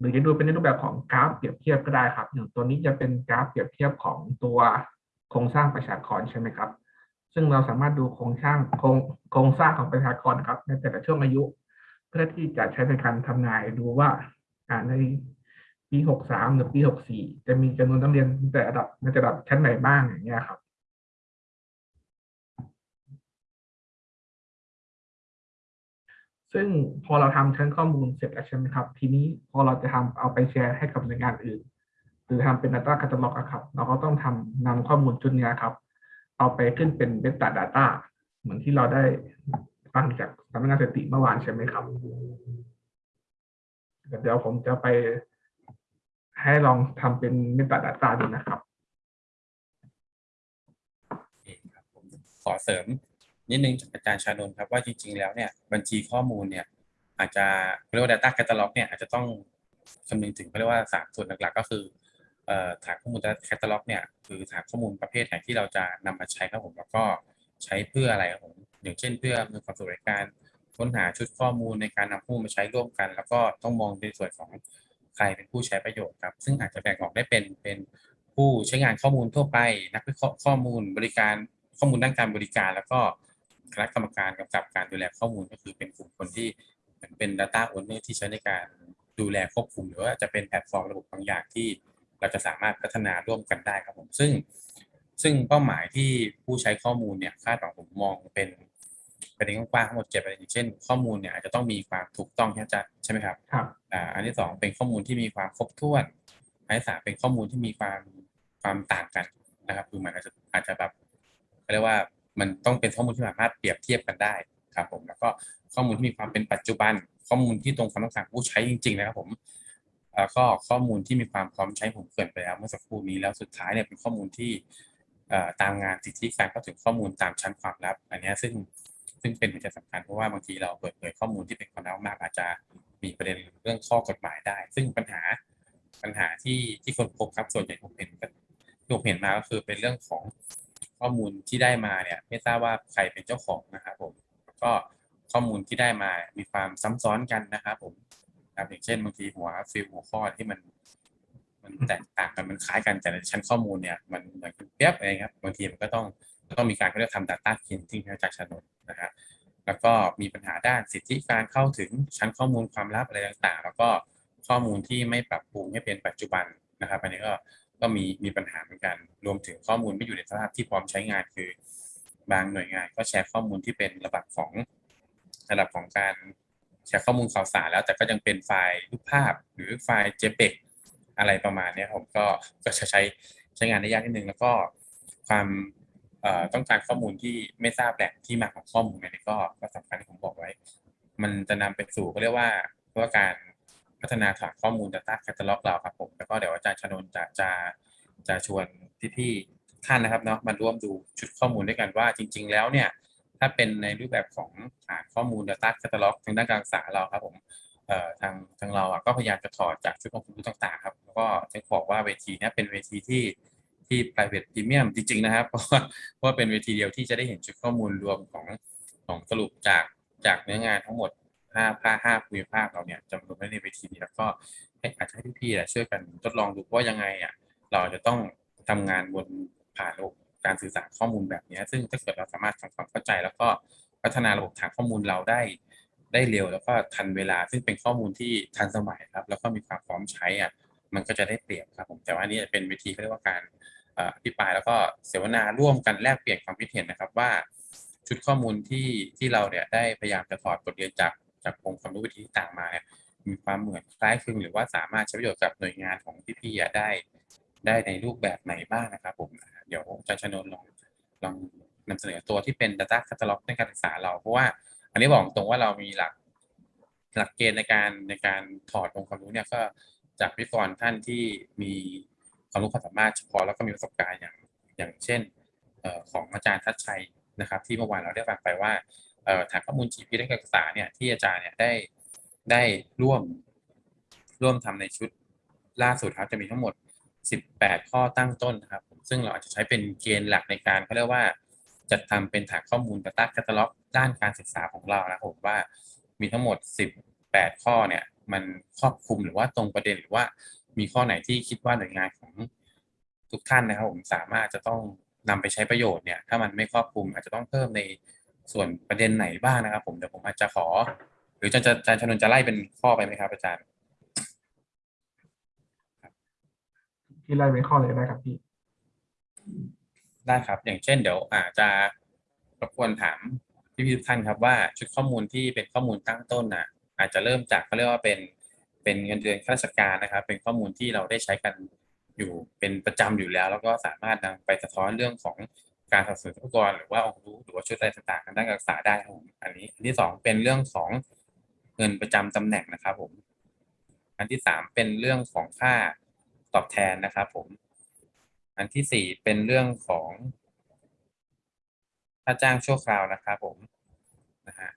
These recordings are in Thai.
หรือจะดูเป็นในรูปแบบของกราฟเปรียบเทียบก็ได้ครับอย่างตัวนี้จะเป็นกราฟเปรียบเทียบของตัวโครงสร้างประชากรใช่ไหมครับ ซึ่งเราสามารถดูโครงสร้างโครงโครงสร้างของประชากรครับ ในแต่ละช่วงอายุ เพื่อที่จะใช้ในการทำนายดูว่าในปีหกสามหรือปีหกสี่จะมีจำนวนนักเรียนในแต่ระดับในระดับชั้นไหนบ้างอย่างเงี้ยครับ ซึ่งพอเราทำชั้นข้อมูลเสร็จแล้วใช่ไหมครับ ทีนี้พอเราจะทำเอาไปแชร์ให้กับหน่วยงานอื่น หรือทำเป็น Data Catalog อะครับ เราก็ต้องทำนำข้อมูลชุดนี้ครับ เอาไปขึ้นเป็น Meta Data เหมือนที่เราได้ฟังจากสำนักงานสถิติเมื่อวานใช่ไหมครับ เดี๋ยวผมจะไปให้ลองทำเป็น Meta Data ดูนะครับโอเครับขอเสริม นิดนึงจากอาจารย์ชานนท์ครับว่าจริง ๆ แล้วเนี่ยบัญชีข้อมูลเนี่ยอาจจะเรียกว่า Data Catalog เนี่ยอาจจะต้องคำนึงถึงเขาเรียกว่าสามส่วนหลักๆ ก็คืออฐานข้อมูล Data Catalog เนี่ยคือฐานข้อมูลประเภทไหนที่เราจะนำมาใช้ครับผมแล้วก็ใช้เพื่ออะไรครับผมอย่างเช่นเพื่ออำนวยความสะดวกในการค้นหาชุดข้อมูลในการนำข้อมูลมาใช้ร่วมกัน แล้วก็ต้องมองในส่วนของใครเป็นผู้ใช้ประโยชน์ครับ ซึ่งอาจจะแบ่งออกได้เป็นเป็นผู้ใช้งานข้อมูลทั่วไป นักวิเคราะห์ข้อมูลบริการข้อมูลด้านการบริการ แล้วก็ คณะกรรมการกำกับการดูแลข้อมูลก็คือเป็นกลุ่มคนที่เหมือนเป็น Data Owner ที่ใช้ในการดูแลควบคุม หรือว่าจะเป็นแพลตฟอร์มระบบบางอย่างที่เราจะสามารถพัฒนาร่วมกันได้ครับผมซึ่ง ซึ่งเป้าหมายที่ผู้ใช้ข้อมูลเนี่ยคาดหวังผมมองเป็นประเด็นกว้างๆทั้งหมดเจ็ดประเด็นอย่างเช่น ข้อมูลเนี่ยอาจจะต้องมีความถูกต้องใช่ไหมจ๊ะใช่ไหมครับครับอ่าอันที่สองเป็นข้อมูลที่มีความครบถ้วนอันที่สามเป็นข้อมูลที่มีความความต่างกันนะครับคือมันอาจจะอาจจะแบบเขาเรียกว่า มันต้องเป็นข้อมูลที่สามารถเปรียบเทียบกันได้ครับผมแล้วก็ข้อมูลที่มีความเป็นปัจจุบัน ข้อมูลที่ตรงความต้องการผู้ใช้จริง ๆ นะครับผมแล้วก็ข้อมูลที่มีความพร้อมใช้ผมเกินไปแล้วเมื่อสักครู่นี้แล้วสุดท้ายเนี่ยเป็นข้อมูลที่ตามงานสิทธิการเข้าถึงข้อมูลตามชั้นความลับ อันนี้ซึ่งซึ่งเป็นหัวใจสำคัญเพราะว่าบางทีเราเปิดเผยข้อมูลที่เป็นความลับมากอาจจะมีประเด็นเรื่องข้อกฎหมายได้ ซึ่งปัญหาปัญหาที่ที่คนพบครับส่วนใหญ่ผมเห็นก็ที่ผมเห็นมาก็คือเป็นเรื่องของ ข้อมูลที่ได้มาเนี่ยไม่ทราบว่าใครเป็นเจ้าของนะครับผมก็ข้อมูลที่ได้มามีความซ้ำซ้อนกันนะครับผมครับอย่างเช่นบางทีหัวฟิลหัวข้อที่มัน มันแตกต่างกันมันคล้ายกันแต่ในชั้นข้อมูลเนี่ยมันเหมือนเปียบอะไรครับบางทีมันก็ต้องต้องมีการเรียกทำ data cleansing จากชั้นนนนะฮะแล้วก็มีปัญหาด้านสิทธิการเข้าถึงชั้นข้อมูลความลับอะไรต่างๆ แล้วก็ข้อมูลที่ไม่ปรับปรุงให้เป็นปัจจุบันนะครับอันนี้ก็ ก็มีมีปัญหาเหมือนกัน รวมถึงข้อมูลไม่อยู่ในสภาพที่พร้อมใช้งานคือบางหน่วยงานก็แชร์ข้อมูลที่เป็นระดับของระดับของการแชร์ข้อมูลข่าวสารแล้ว แต่ก็ยังเป็นไฟล์รูปภาพ หรือไฟล์ JPEG อะไรประมาณนี้ผมก็ก็จะใช้ใช้งานได้ยากนิดนึง แล้วก็ความต้องการข้อมูลที่ไม่ทราบแหล่งที่มาของข้อมูลอันนี้ก็ก็สำคัญที่ผมบอกไว้ มันจะนำไปสู่ก็เรียกว่าเพื่อการ พัฒนาฐานข้อมูล Data Catalog เราครับผมแล้วก็เดี๋ยวอาจารย์ชนน์จะจะจะชวนพี่ๆท่านนะครับเนาะมาร่วมดูชุดข้อมูลด้วยกันว่าจริง ๆ แล้วเนี่ยถ้าเป็นในรูปแบบของฐานข้อมูล Data Catalog ทางด้านการศึกษาเราครับผมเอ่อทางทางเราอะก็พยายามจะถอดจากชุดความรู้ต่างๆครับแล้วก็จะบอกว่าเวทีนี้เป็นเวทีที่ที่ private premium จริง ๆ นะครับ เพราะว่าเพราะว่าเป็นเวทีเดียวที่จะได้เห็นชุดข้อมูลรวมของของสรุปจากจากเนื้องานทั้งหมด ห้าภาคห้าภูมิภาคเราเนี่ยจะรวมไว้ในเวทีนี้แล้วก็อาจจะให้พี่ๆอะช่วยกันทดลองดูว่ายังไงอะเราจะต้องทำงานบนผ่านระบบการสื่อสารข้อมูลแบบนี้ ซึ่งถ้าเกิดเราสามารถทำความเข้าใจ แล้วก็พัฒนาระบบฐานข้อมูลเราได้ได้เร็วแล้วก็ทันเวลาซึ่งเป็นข้อมูลที่ทันสมัยครับ แล้วก็มีความพร้อมใช้อะมันก็จะได้เปรียบครับผมแต่ว่านี่เป็นเวทีเขาเรียกว่าการเอ่ออภิปรายแล้วก็เสวนาร่วมกันแลกเปลี่ยนความคิดเห็นนะครับว่า ชุดข้อมูลที่ที่เราเนี่ยได้พยายามจะถอดบทเรียนจาก จากองค์ความรู้วิธีต่างมาเนี่ยมีความเหมือนคล้ายคลึงหรือว่าสามารถใช้ประโยชน์กับหน่วยงานของพี่ๆได้ ได้ในรูปแบบไหนบ้างนะครับผมเดี๋ยวอาจารย์ชนน์ลองลองนำเสนอตัวที่เป็น Data Catalog ในการศึกษาเราเพราะว่า อันนี้บอกตรงว่าเรามีหลักหลักเกณฑ์ในการในการถอดองค์ความรู้เนี่ยก็จากวิทยากรท่านที่มีความรู้ความสามารถเฉพาะแล้วก็มีประสบการณ์อย่างอย่างเช่นออของอาจารย์ทัชชัยนะครับ ที่เมื่อวานเราได้ฟังไปว่า ฐานข้อมูล GP ด้านการศึกษาเนี่ยที่อาจารย์เนี่ยได้ได้ร่วมร่วมทำในชุดล่าสุดครับจะมีทั้งหมด 18 ข้อตั้งต้นนะครับ ซึ่งเราอาจจะใช้เป็นเกณฑ์หลักในการเขาเรียกว่าจัดทำเป็นฐานข้อมูล Data Catalog ด้านการศึกษาของเรานะครับผมว่ามีทั้งหมด 18 ข้อเนี่ยมันครอบคลุมหรือว่าตรงประเด็นหรือว่ามีข้อไหนที่คิดว่าหน่วยงานของทุกท่านนะครับผมสามารถจะต้องนำไปใช้ประโยชน์เนี่ยถ้ามันไม่ครอบคลุมอาจจะต้องเพิ่มใน ส่วนประเด็นไหนบ้างนะครับ ผมเดี๋ยวผมอาจจะขอ หรืออาจารย์จะอาจารย์ชนนท์จะไล่เป็นข้อไปไหมครับอาจารย์ที่ไล่เป็นข้อเลยได้ครับพี่ได้ครับ อย่างเช่นเดี๋ยวอาจจะรบกวนถามพี่พี่ๆทุกท่านครับว่าชุดข้อมูลที่เป็นข้อมูลตั้งต้นน่ะอาจจะเริ่มจากเขาเรียกว่าเป็นเป็นเงินเดือนข้าราชการนะครับ เป็นข้อมูลที่เราได้ใช้กันอยู่เป็นประจำอยู่แล้ว แล้วก็สามารถนำไปสะท้อนเรื่องของ การสนับสนุนอุปกรณ์หรือว่าองค์รู้หรือว่าชุดอะไรต่างๆทางด้านการศึกษาได้ครับผมอันนี้อันที่สองเป็นเรื่องของเงินประจำตำแหน่งนะครับผม อันที่สามเป็นเรื่องของค่าตอบแทนนะครับผม อันที่สี่เป็นเรื่องของค่าจ้างชั่วคราวนะครับผมนะฮะ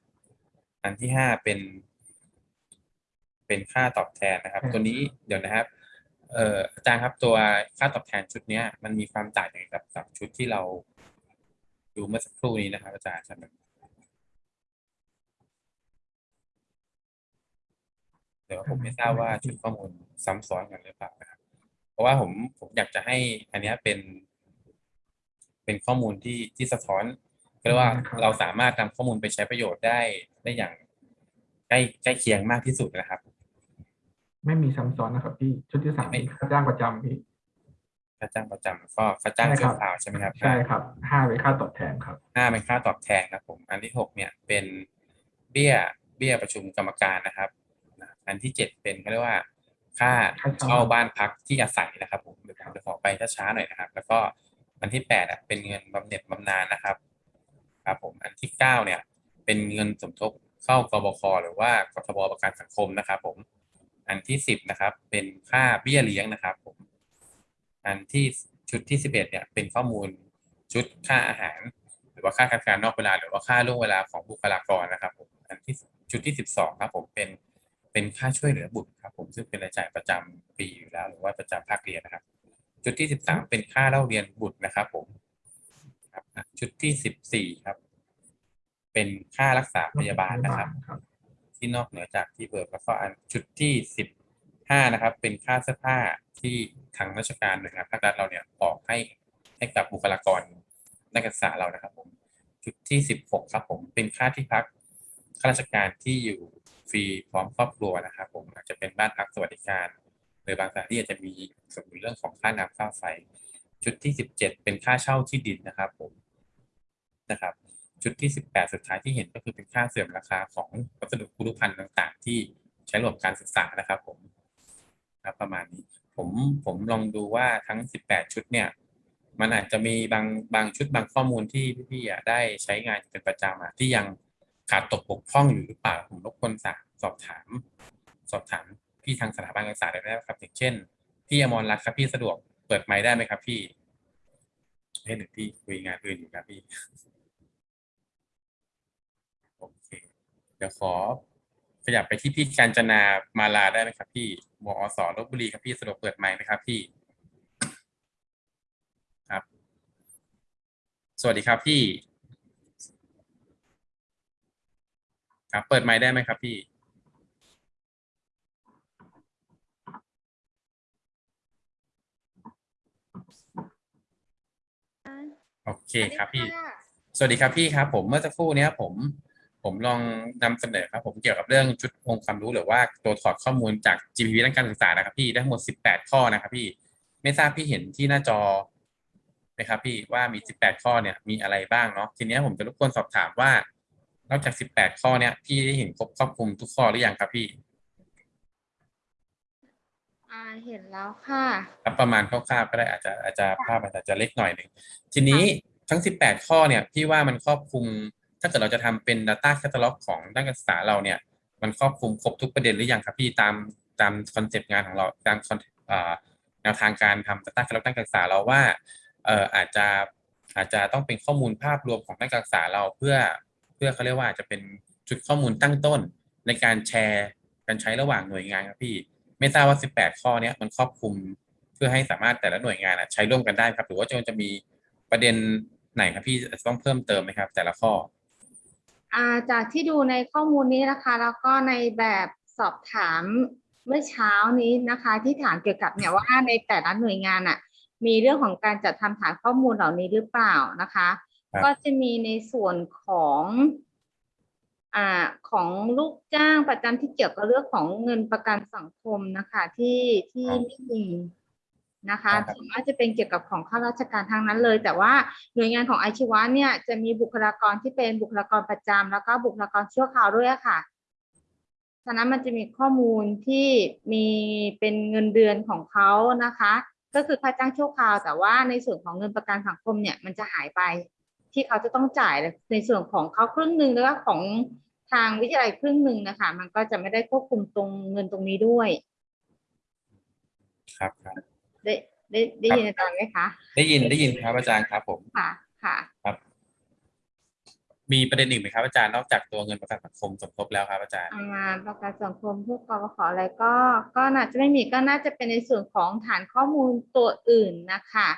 อันที่ห้าเป็น เป็นค่าตอบแทนนะครับอืมตัวนี้เดี๋ยวนะครับเอ่ออาจารย์ครับตัวค่าตอบแทนชุดเนี้ยมันมีความต่างยังไงกับกับชุดที่เรา ดูเมื่อสักครู่นี้นะครับอาจารย์ครับเดี๋ยวผมไม่ทราบว่าชุดข้อมูลซ้ำซ้อนกันหรือเปล่านะครับ เพราะว่าผมผมอยากจะให้อันเนี้ยเป็น เป็นข้อมูลที่ที่สะท้อนเรียกว่าครับเราสามารถนำข้อมูลไปใช้ประโยชน์ได้ได้อย่างใกล้ใกล้เคียงมากที่สุดนะครับ ไม่มีซ้ำซ้อนนะครับพี่ชุดที่สามไม่เป็นค่าจ้างประจำพี่ ค่าจ้างประจำก็ค่าจ้างใช่ครัชั่วบคราวใช่ไหมครับใช่ครับห้าเป็นค่าตอบแทนครับห้าเป็นค่าตอบแทนครับผม อันที่หกเนี่ยเป็นเบี้ยเบี้ยประชุมกรรมการนะครับนะอันที่เจ็ดเป็นเขาเรียกว่าค่าค่าเช่าเช่าบ้านพักที่อาศัยนะครับผมเดี๋ยวผมจะขอไปช้าๆหน่อยนะครับ แล้วก็อันที่แปดอะเป็นเงินบำเหน็จบำนาญนะครับครับผมอันที่เก้าเนี่ย เป็นเงินสมทบเข้ากบคหรือว่ากทบประกันสังคมนะครับ ผม อันที่สิบนะครับ เป็นค่าเบี้ยเลี้ยงนะครับผม อันที่ชุดที่สิบเอ็ดเนี่ยเป็นข้อมูลชุดค่าอาหาร หรือว่าค่าการนอกเวลา หรือว่าค่าล่วงเวลาของบุคลากรนะครับผมอันที่ชุดที่สิบสองครับผมเป็นเป็นค่าช่วยเหลือบุตรครับผมซึ่งเป็นรายจ่ายประจำปีอยู่แล้ว หรือว่าประจำภาคเรียนนะครับ ชุดที่สิบสามเป็นค่าเล่าเรียนบุตรนะครับผมครับอะชุดที่สิบสี่ครับ เป็นค่ารักษาพยาบาลนะครับครับ ที่นอกเหนือจากที่เบิกแล้วก็อันชุดที่ สิบห้านะครับเป็นค่าเสื้อผ้าที่ทางราชการหน่วยงานภาครัฐเราเนี่ยออกให้ให้กับบุคลากรนักศึกษาเรานะครับผมชุดที่สิบหกครับผมเป็นค่าที่พักข้าราชการที่อยู่ฟรีพร้อมครอบครัวนะครับผมอาจจะเป็นบ้านพักสวัสดิการ หรือบางสถานที่อาจจะมีส่วนเรื่องของค่าน้ำค่าไฟชุดที่สิบเจ็ดเป็นค่าเช่าที่ดินนะครับผมนะครับชุดที่สิบแปดสุดท้ายที่เห็นก็คือเป็นค่าเสื่อมราคาของวัสดุคุรุพันธ์ต่าง ๆ ที่ใช้ระบบการศึกษานะครับผม ครับประมาณนี้ ผมผมลองดูว่าทั้งสิบแปดชุดเนี่ย มันอาจจะมีบางบางชุดบางข้อมูลที่พี่ๆอ่ได้ใช้งานเป็นประจำอะที่ยังขาดตกบกพร่องอยู่หรือเปล่าผมรบกวนสอบสอบถาม สอบถามพี่ทางสถาบันการศึกษาได้ไหมครับอย่างเช่นพี่อมรรัตน์ครับพี่สะดวกเปิดไมค์ได้ไหมครับพี่ให้หนึ่งพี่คุยงานอื่นอยู่ครับพี่โอเคเดี๋ยวขอ ขยับไปที่พี่การจนามาลาได้ไหมครับ พี่มอสลบบุรีครับพี่สะดวกเปิดไมค์ไหมครับพี่ ครับ สวัสดีครับพี่ ครับเปิดไมค์ได้ไหมครับพี่โอเคครับพี่ สวัสดีครับพี่ครับ ผมเมื่อสักครู่เนี้ยผม ผมลองนำเสนอครับผมเกี่ยวกับเรื่องชุดองค์ความรู้หรือว่าตัวถอดข้อมูลจาก GPP ด้านการศึกษานะครับพี่ได้ทั้งหมด 18 ข้อนะครับพี่ไม่ทราบพี่เห็นที่หน้าจอไหมครับพี่ว่ามี 18 ข้อเนี่ยมีอะไรบ้างเนาะทีเนี้ยผมจะรบกวนสอบถามว่านอกจาก 18 ข้อเนี่ยพี่ได้เห็นครบครอบคลุมทุกข้อหรือยังครับพี่อ่าเห็นแล้วค่ะครับประมาณคร่าวๆก็ได้อาจจะอาจจะภาพอาจจะเล็กหน่อยหนึ่งทีนี้ทั้ง 18 ข้อเนี่ยพี่ว่ามันครอบคลุม ถ้าเกิดเราจะทำเป็น Data Catalog ของนักศึกษาเราเนี่ย มันครอบคลุมครบทุกประเด็นหรือยังครับพี่ตามตามคอนเซปต์งานของเราตามแนวทางการทำ Data Catalog นักศึกษาเราว่าเอ่ออาจจะอาจจะต้องเป็นข้อมูลภาพรวมของนักศึกษาเราเพื่อเพื่อเขาเรียกว่าจะเป็นจุดข้อมูลตั้งต้นในการแชร์การใช้ระหว่างหน่วยงานครับพี่ ไม่ทราบว่า 18 ข้อเนี้ยมันครอบคลุมเพื่อให้สามารถแต่ละหน่วยงานอะใช้ร่วมกันได้ครับหรือว่าจะจะมีประเด็นไหนครับพี่จะต้องเพิ่มเติมไหมครับ แต่ละข้อ จากที่ดูในข้อมูลนี้นะคะ แล้วก็ในแบบสอบถามเมื่อเช้านี้นะคะ ที่ถามเกี่ยวกับเนี่ยว่าในแต่ละหน่วยงานอะ มีเรื่องของการจัดทำฐานข้อมูลเหล่านี้หรือเปล่านะคะครับก็จะมีในส่วนของอ่าของลูกจ้างประจำที่เกี่ยวกับเรื่องของเงินประกันสังคมนะคะ ที่ที่ไม่มี นะคะครับส่วนมากจะเป็นเกี่ยวกับของข้าราชการทางนั้นเลย แต่ว่าหน่วยงานของอาชีวะเนี่ยจะมีบุคลากรที่เป็นบุคลากรประจำแล้วก็บุคลากรชั่วคราวด้วยอะค่ะฉะนั้นมันจะมีข้อมูลที่มีเป็นเงินเดือนของเขานะคะ ก็คือค่าจ้างชั่วคราว แต่ว่าในส่วนของเงินประกันสังคมเนี่ยมันจะหายไป ที่เขาจะต้องจ่ายในส่วนของเขาครึ่งหนึ่งแล้วก็ของทางวิทยาลัยครึ่งหนึ่งนะคะ มันก็จะไม่ได้ควบคุมตรงเงินตรงนี้ด้วย ครับครับ ได้ได้ได้ยินอาจารย์ไหมคะ ได้ยินได้ยินครับอาจารย์ครับผมค่ะค่ะครับ มีประเด็นหนึ่งไหมครับอาจารย์นอกจากตัวเงินประกันสังคมสมทบแล้วครับอาจารย์อ่าประกันสังคมพวกกบขอะไรก็ ก็น่าจะไม่มีก็น่าจะเป็นในส่วนของฐานข้อมูลตัวอื่นนะคะ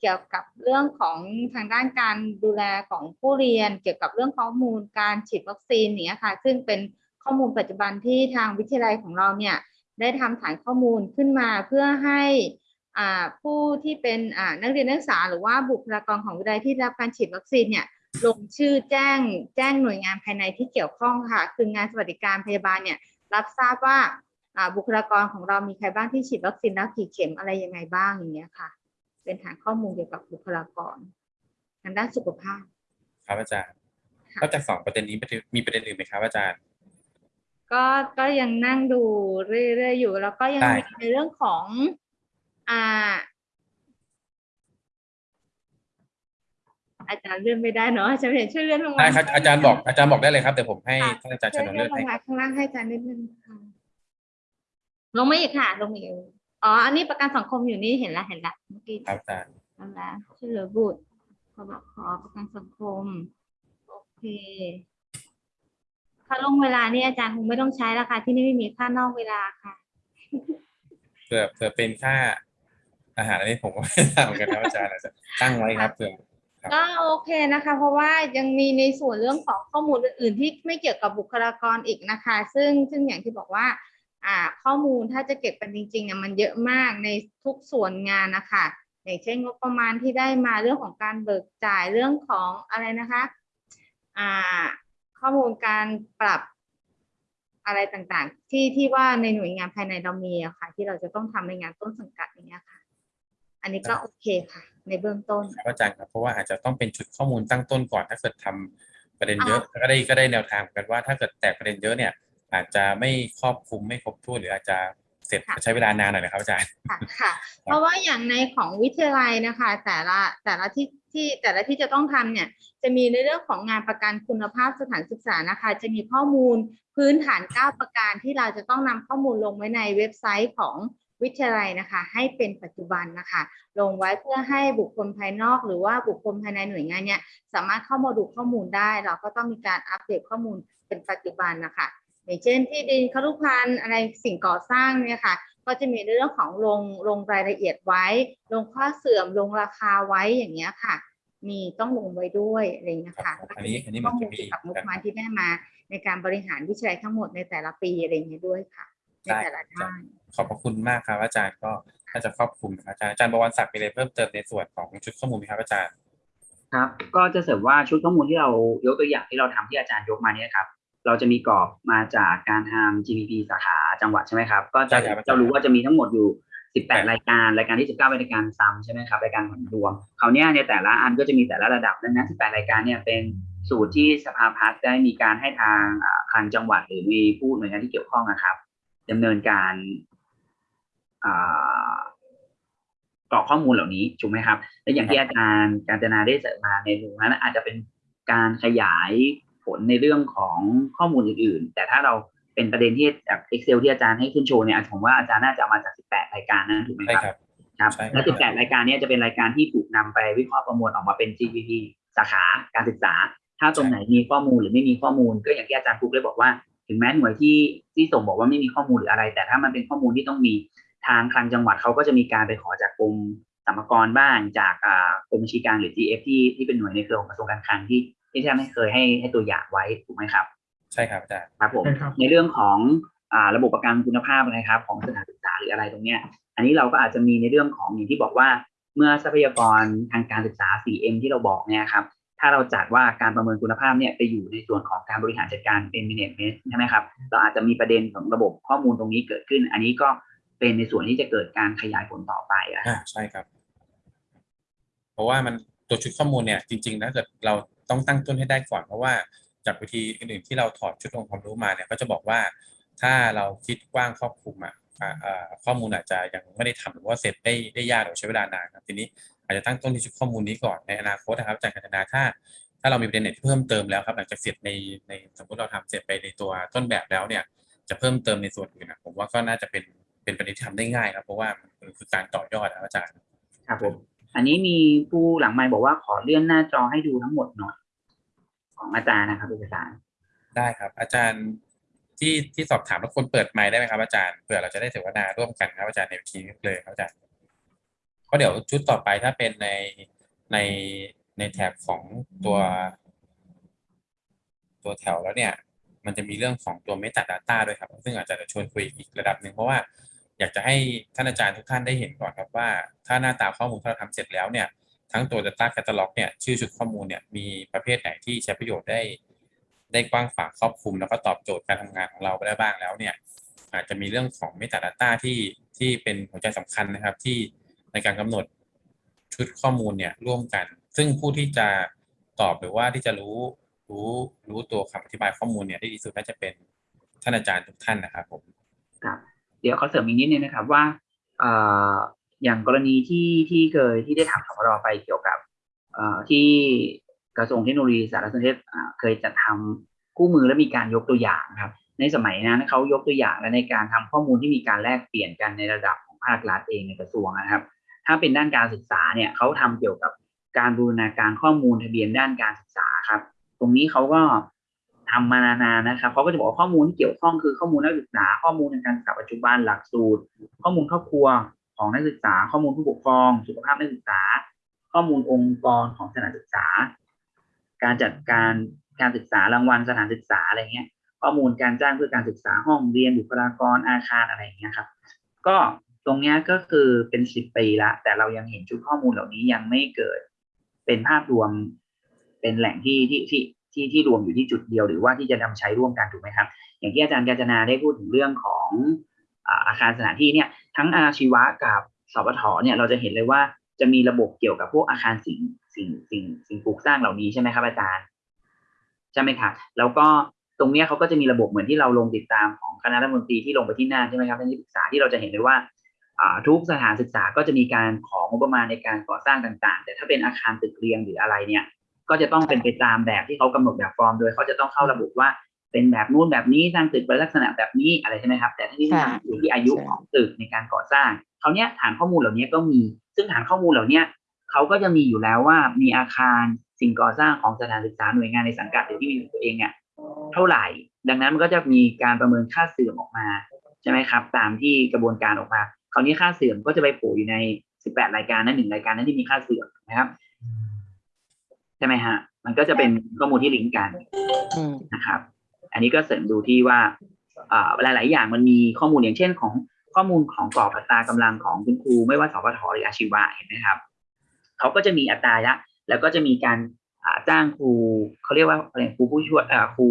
เกี่ยวกับเรื่องของทางด้านการดูแลของผู้เรียน เกี่ยวกับเรื่องข้อมูลการฉีดวัคซีนเนี้ยค่ะ ซึ่งเป็นข้อมูลปัจจุบันที่ทางวิทยาลัยของเราเนี่ยได้ทำฐานข้อมูลขึ้นมาเพื่อให้อ่า ผู้ที่เป็นอ่านักเรียนนักศึกษาหรือว่าบุคลากรของวิทยาลัยที่ได้รับการฉีดวัคซีนเนี่ยลงชื่อแจ้งแจ้งหน่วยงานภายในที่เกี่ยวข้องค่ะ คืองานสวัสดิการพยาบาลเนี่ยรับทราบว่าอ่าบุคลากรของเรามีใครบ้างที่ฉีดวัคซีนแล้วกี่เข็มอะไรยังไงบ้างอย่างเงี้ยค่ะ เป็นฐานข้อมูลเกี่ยวกับบุคลากรทางด้านสุขภาพ ครับอาจารย์ค่ะนอกจากสองประเด็นนี้มีประเด็นอื่นไหมครับอาจารย์ ก็ก็ยังนั่งดูเรื่อยๆอยู่ แล้วก็ยังได้มีในเรื่องของ อ่า อาจารย์เลื่อนไม่ได้เนาะอาจารย์เห็นช่วยเลื่อนลงมาได้ครับอาจารย์บอกอาจารย์บอกได้เลยครับเดี๋ยวผมให้ค่ะท่านอาจารย์ชช่วยนนเลื่เลื่ออนนลให้งมาข้างล่างให้อาจารย์นิดนึงค่ะลงมาอีกค่ะ ลงมาอีกอ๋อ อันนี้ประกันสังคมอยู่นี่เห็นแล้วเห็นแล้วเมื่อกี้ ครับอาจารย์นั่นแหละช่วยเหลือบุตรขอบขอประกันสังคม โอเค ค่าลงเวลานี่อาจารย์คงไม่ต้องใช้แล้วค่ะ ที่นี่ไม่มีค่านอกเวลาค่ะ เผื่อเผื่อเป็นค่า อาหารอันนี้ผมก็ไม่ทราบเหมือนกันครับอาจารย์อาจจะตั้งไว้ครับเผื่อครับก็โอเคนะคะ เพราะว่ายังมีในส่วนเรื่องของข้อมูลอื่นๆที่ไม่เกี่ยวกับบุคลากรอีกนะคะ ซึ่งซึ่งอย่างที่บอกว่าอ่าข้อมูลถ้าจะเก็บกันจริงๆเนี่ยมันเยอะมากในทุกส่วนงานนะคะอย่างเช่นงบประมาณที่ได้มาเรื่องของการเบิกจ่ายเรื่องของอะไรนะคะอ่าข้อมูลการปรับอะไรต่างๆ ที่ที่ว่าในหน่วยงานภายในเรามีอะค่ะ ที่เราจะต้องทำในงานต้นสังกัดอย่างเงี้ยค่ะ อันนี้ก็โอเคค่ะ ในเบื้องต้นครับอาจารย์ครับเพราะว่าอาจจะต้องเป็นชุดข้อมูลตั้งต้นก่อน ถ้าเกิดทำประเด็นเยอะก็ได้ก็ได้แนวทางเหมือนกันว่าถ้าเกิดแตกประเด็นเยอะเนี่ย อาจจะไม่ครอบคลุมไม่ครบถ้วนหรืออาจจะเสร็จค่ะใช้เวลานานหน่อยนะครับอาจารย์ค่ะค่ะ เพราะว่าอย่างในของวิทยาลัยนะคะ แต่ละแต่ละที่ที่แต่ละที่จะต้องทำเนี่ย จะมีในเรื่องของงานประกันคุณภาพสถานศึกษานะคะ จะมีข้อมูลพื้นฐาน 9 ประการที่เราจะต้องนำข้อมูลลงไว้ในเว็บไซต์ของ วิทยาลัยนะคะให้เป็นปัจจุบันนะคะลงไว้เพื่อให้บุคคลภายนอกหรือว่าบุคคลภายในหน่วยงานเนี่ยสามารถเข้ามาดูข้อมูลได้ เราก็ต้องมีการอัปเดตข้อมูลเป็นปัจจุบันนะคะอย่างเช่นที่ดินครุพันธ์อะไรสิ่งก่อสร้างเนี่ยค่ะก็จะมีเรื่องของลงลงรายละเอียดไว้ ลงข้อเสื่อมลงราคาไว้อย่างเงี้ยค่ะ มีต้องลงไว้ด้วยอะไรอย่างเงี้ยค่ะครับอันนี้อันนี้ข้อมันมูจะลมีเกี่ยวกับงบประมาณที่ได้มาในการบริหารวิจัยทั้งหมดในแต่ละปีอะไรอย่างเงี้ยด้วยค่ะ ในได้แต่ละครับด้าน ขอบพระคุณมากครับ อาจารย์ก็น่าจะครอบคลุมนะครับอาจารย์อาจารย์บวรศักดิ์มีอะไรเพิ่มเติมในส่วนของชุดข้อมูลไหมครับอาจารย์ครับ ก็จะเสริมว่าชุดข้อมูลที่เรายกตัวอย่างที่เราทำที่อาจารย์ยกมาเนี่ยครับ เราจะมีกรอบมาจากการทำ GDP สาขาจังหวัดใช่ไหมครับ ก็จะใช่ครับอาจารย์จะรู้ว่าจะมีทั้งหมดอยู่ 18 รายการ รายการที่ 19เป็นรายการซ้ำใช่ไหมครับ รายการผลรวมคราวเนี้ยในแต่ละอันก็จะมีแต่ละระดับดังนั้น18 รายการเนี่ยเป็นสูตรที่สภาพัฒน์ได้มีการให้ทางอ่าทางจังหวัดหรือมีผู้หน่วยงานที่เกี่ยวข้องนะครับ ดำเนินการอ่ากรอกข้อมูลเหล่านี้ถูกไหมครับ และอย่างที่อาจารย์การจนาได้เสริมมาในมุมนั้นอาจจะเป็นการขยายผลในเรื่องของข้อมูลอื่น ๆ แต่ถ้าเราเป็นประเด็นที่จาก Excel ที่อาจารย์ให้ขึ้นโชว์เนี่ยผมว่าอาจารย์น่าจะเอามาจาก 18 รายการนั้นถูกไหมใช่ครับครับครับใช่ครับ และ 18 รายการเนี้จะเป็นรายการที่ถูกนำไปวิเคราะห์ประมวลออกมาเป็น GPP สาขาการศึกษา ถ้าตรงไหนมีข้อมูลหรือไม่มีข้อมูล ก็อย่างที่อาจารย์ฟุกได้บอกว่า ถึงแม้หน่วยที่ที่ส่งบอกว่าไม่มีข้อมูลหรืออะไร แต่ถ้ามันเป็นข้อมูลที่ต้องมีทางคลังจังหวัดเขาก็จะมีการไปขอจากกรมสรรพากรบ้างจากอ่ากรมบัญชีกลางหรือ GF ที่ที่เป็นหน่วยในเครือของกระทรวงการคลังที่ที่แทบไม่เคยให้ให้ตัวอย่างไว้ถูกไหมครับ ใช่ครับอาจารย์ครับผมใช่ครับในเรื่องของอ่าระบบประกันคุณภาพนะครับ ของสถานศึกษาหรืออะไรตรงเนี้ย อันนี้เราก็อาจจะมีในเรื่องของอย่างที่บอกว่าเมื่อทรัพยากรทางการศึกษา 4M ที่เราบอกเนี่ยครับ ถ้าเราจัดว่าการประเมินคุณภาพเนี่ยไปอยู่ในส่วนของการบริหารจัดการเป็น management ใช่ไหมครับเราอาจจะมีประเด็นของระบบข้อมูลตรงนี้เกิดขึ้น อันนี้ก็เป็นในส่วนที่จะเกิดการขยายผลต่อไปอะอ่าใช่ครับ เพราะว่ามันตัวชุดข้อมูลเนี่ยจริงๆถ้าเกิดเราต้องตั้งต้นให้ได้ก่อนเพราะว่าจากวิธีอื่นๆที่เราถอดชุดองค์ความรู้มาเนี่ยก็จะบอกว่าถ้าเราคิดกว้างครอบคลุมอะอ่าอ่าข้อมูลอาจจะยังไม่ได้ทำหรือว่าเสร็จได้ได้ยากหรือใช้เวลานานครับทีนี้ อาจจะตั้งต้นที่ชุดข้อมูลนี้ก่อนในอนาคตนะครับอาจากการพัฒนาถ้า ถ้าเรามีประเด็นไหนที่เพิ่มเติมแล้วครับหลังจากเสร็จในในสมมติเราทำเสร็จไปในตัวต้นแบบแล้วเนี่ย จะเพิ่มเติมในส่วนอื่นนะผมว่าก็น่าจะเป็นเป็นประเด็นที่ทำได้ง่ายครับเพราะว่ามันคือการต่อยอดนะครับอาจารย์ครับผมอันนี้มีผู้หลังไมค์บอกว่าขอเลื่อนหน้าจอให้ดูทั้งหมดหน่อยของอาจารย์นะครับเอกสารได้ครับ อาจารย์ที่ที่สอบถามแล้วคนเปิดไมค์ได้ไหมครับอาจารย์เผื่อเราจะได้เสวนาร่วมกันครับอาจารย์ในวิธีนี้เลยครับอาจารย์เพ ราะเดี๋ยวชุดต่อไปถ้าเป็นในในในแถบของตัว ตัวแถวแล้วเนี่ย มันจะมีเรื่องของตัว Metadata ด้วยครับ ซึ่งอาจจะชวนคุยอีกระดับหนึ่งเพราะว่าอยากจะให้ท่านอาจารย์ทุกท่านได้เห็นก่อนครับว่า ถ้าหน้าตาข้อมูลที่เราทำเสร็จแล้วเนี่ย ทั้งตัว Data Catalog เนี่ยชื่อชุดข้อมูลเนี่ยมีประเภทไหนที่ใช้ประโยชน์ได้ ได้กว้างขวางครอบคลุม แล้วก็ตอบโจทย์การทำงานของเราไปได้บ้างแล้วเนี่ย อาจจะมีเรื่องของ Metadata ที่ที่เป็นหัวใจสำคัญนะครับที่ ในการกำหนดชุดข้อมูลเนี่ยร่วมกัน ซึ่งผู้ที่จะตอบหรือว่าที่จะรู้รู้รู้ตัวคำอธิบายข้อมูลเนี่ยได้ดีสุดน่าจะเป็นท่านอาจารย์ทุกท่านนะครับผมครับเดี๋ยวเขาเสริมอีกนิดนึงนะครับว่าอย่างกรณีที่ที่เคยที่ได้ถามสพรไปเกี่ยวกับที่กระทรวงเทคโนโลยีสารสนเทศเคยจัดทำคู่มือและมีการยกตัวอย่างครับ ในสมัยนั้นเขายกตัวอย่างและในการทำข้อมูลที่มีการแลกเปลี่ยนกันในระดับของภาครัฐเองในกระทรวงนะครับ ถ้าเป็นด้านการศึกษาเนี่ยเขาทำเกี่ยวกับการบูรณาการข้อมูลทะเบียนด้านการศึกษาครับ ตรงนี้เขาก็ทำมานานๆนะครับเขาก็จะบอกข้อมูลที่เกี่ยวข้องคือข้อมูลนักศึกษา ข้อมูลในการศึกษาปัจจุบันหลักสูตร ข้อมูลครอบครัวของนักศึกษา ข้อมูลผู้ปกครอง สุขภาพนักศึกษา ข้อมูลองค์กรของสถานศึกษา การจัดการการศึกษารางวัลสถานศึกษาอะไรเงี้ย ข้อมูลการจ้างเพื่อการศึกษาห้องเรียนบุคลากรอาคารอะไรเงี้ยครับ ก็ ตรงนี้ก็คือเป็นสิบปีละ แต่เรายังเห็นชุดข้อมูลเหล่านี้ยังไม่เกิดเป็นภาพรวมเป็นแหล่งที่ที่ที่ที่ที่รวมอยู่ที่จุดเดียว หรือว่าที่จะนำใช้ร่วมกันถูกไหมครับ อย่างที่อาจารย์กาญจนาได้พูดถึงเรื่องของอาคารสถานที่เนี่ยทั้งอาชีวะกับสปทเนี่ยเราจะเห็นเลยว่าจะมีระบบเกี่ยวกับพวกอาคารสิ่งสิ่งสิ่งสิ่งปลูกสร้างเหล่านี้ใช่ไหมครับอาจารย์ใช่ไหมครับแล้วก็ตรงนี้เขาก็จะมีระบบเหมือนที่เราลงติดตามของคณะรัฐมนตรีที่ลงไปที่หน้าใช่ไหมครับท่านที่ปรึกษาที่เราจะเห็นเลยว่า ทุกสถานศึกษาก็จะมีการของงบประมาณในการก่อสร้างต่าง ๆ แต่ถ้าเป็นอาคารตึกเรียงหรืออะไรเนี่ย ก็จะต้องเป็นไปตามแบบที่เขากำหนดแบบฟอร์ม โดยเขาจะต้องเข้าระบุว่าเป็นแบบนู้นแบบนี้สร้างตึกเป็นลักษณะแบบนี้อะไรใช่ไหมครับ แต่ที่นี่ค่ะอยู่ที่อายุของตึกในการก่อสร้างเขาวเนี้ยฐานข้อมูลเหล่านี้ก็มี ซึ่งฐานข้อมูลเหล่านี้เขาก็จะมีอยู่แล้วว่ามีอาคารสิ่งก่อสร้างของสถานศึกษาหน่วยงานในสังกัดหรือที่มีตัวเองเนี่ยเท่าไหร่ ดังนั้นมันก็จะมีการประเมินค่าเสื่อมออกมาใช่ไหมครับ ตามที่กระบวนการออกมา คราวนี้ค่าเสื่อมก็จะไปโผล่อยู่ใน18รายการนั้นหนึ่งรายการนั้นที่มีค่าเสื่อมนะครับใช่ไหมฮะ มันก็จะเป็นข้อมูลที่ลิงก์กันอืมนะครับ อันนี้ก็เสริมดูที่ว่าอ่าหลายๆอย่างมันมีข้อมูลอย่างเช่นของข้อมูลของกรอบอัตรากำลังของคุณครูไม่ว่าสพทหรืออาชีวะเห็นไหมครับเขาก็จะมีอัตราละแล้วก็จะมีการอ่าจ้างครูเขาเรียกว่าอะไรครูผู้ช่วยอ่าครู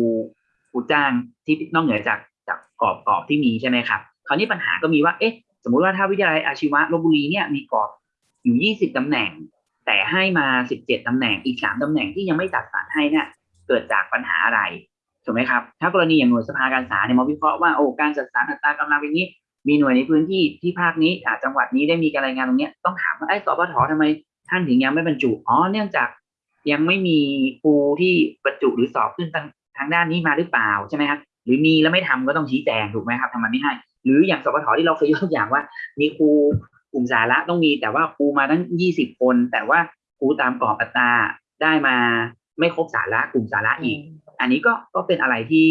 ครูจ้างที่นอกเหนือจากจากกรอบกรอบที่มีใช่ไหมครับคราวนี้ปัญหาก็มีว่าเอ๊ะ สมมุติว่าถ้าวิทยาลัยอาชีวะลบบุรีเนี่ยมีกรอบอยู่ 20ตำแหน่ง แต่ให้มา 17ตำแหน่งอีก 3ตำแหน่งที่ยังไม่จัดสรรให้เนี่ยเกิดจากปัญหาอะไรถูกไหมครับ ถ้ากรณีอย่างหน่วยสภาการศึกษาเนี่ยมาวิเคราะห์ว่าโอ้การจัดสรรอัตรากำลังเป็นนี้ มีหน่วยในพื้นที่ที่ภาคนี้อาจังหวัดนี้ได้มีการรายงานตรงเนี้ยต้องถามว่าไอ้สปททำไมท่านถึงยังไม่บรรจุอ๋อเนื่องจากยังไม่มีครูที่บรรจุหรือสอบขึ้นทางทางด้านนี้มาหรือเปล่าใช่ไหมครับหรือมีแล้วไม่ทำก็ต้องชี้แจงถูกไหมครับทำไมไม่ให้ หรืออย่างสปทที่เราเคยยกตัวอย่างว่า มีครูกลุ่มสาระต้องมี แต่ว่าครูมาทั้งยี่สิบคน แต่ว่าครูตามกรอบอัตราได้มาไม่ครบสาระกลุ่มสาระอีก อันนี้ก็ก็เป็นอะไรที่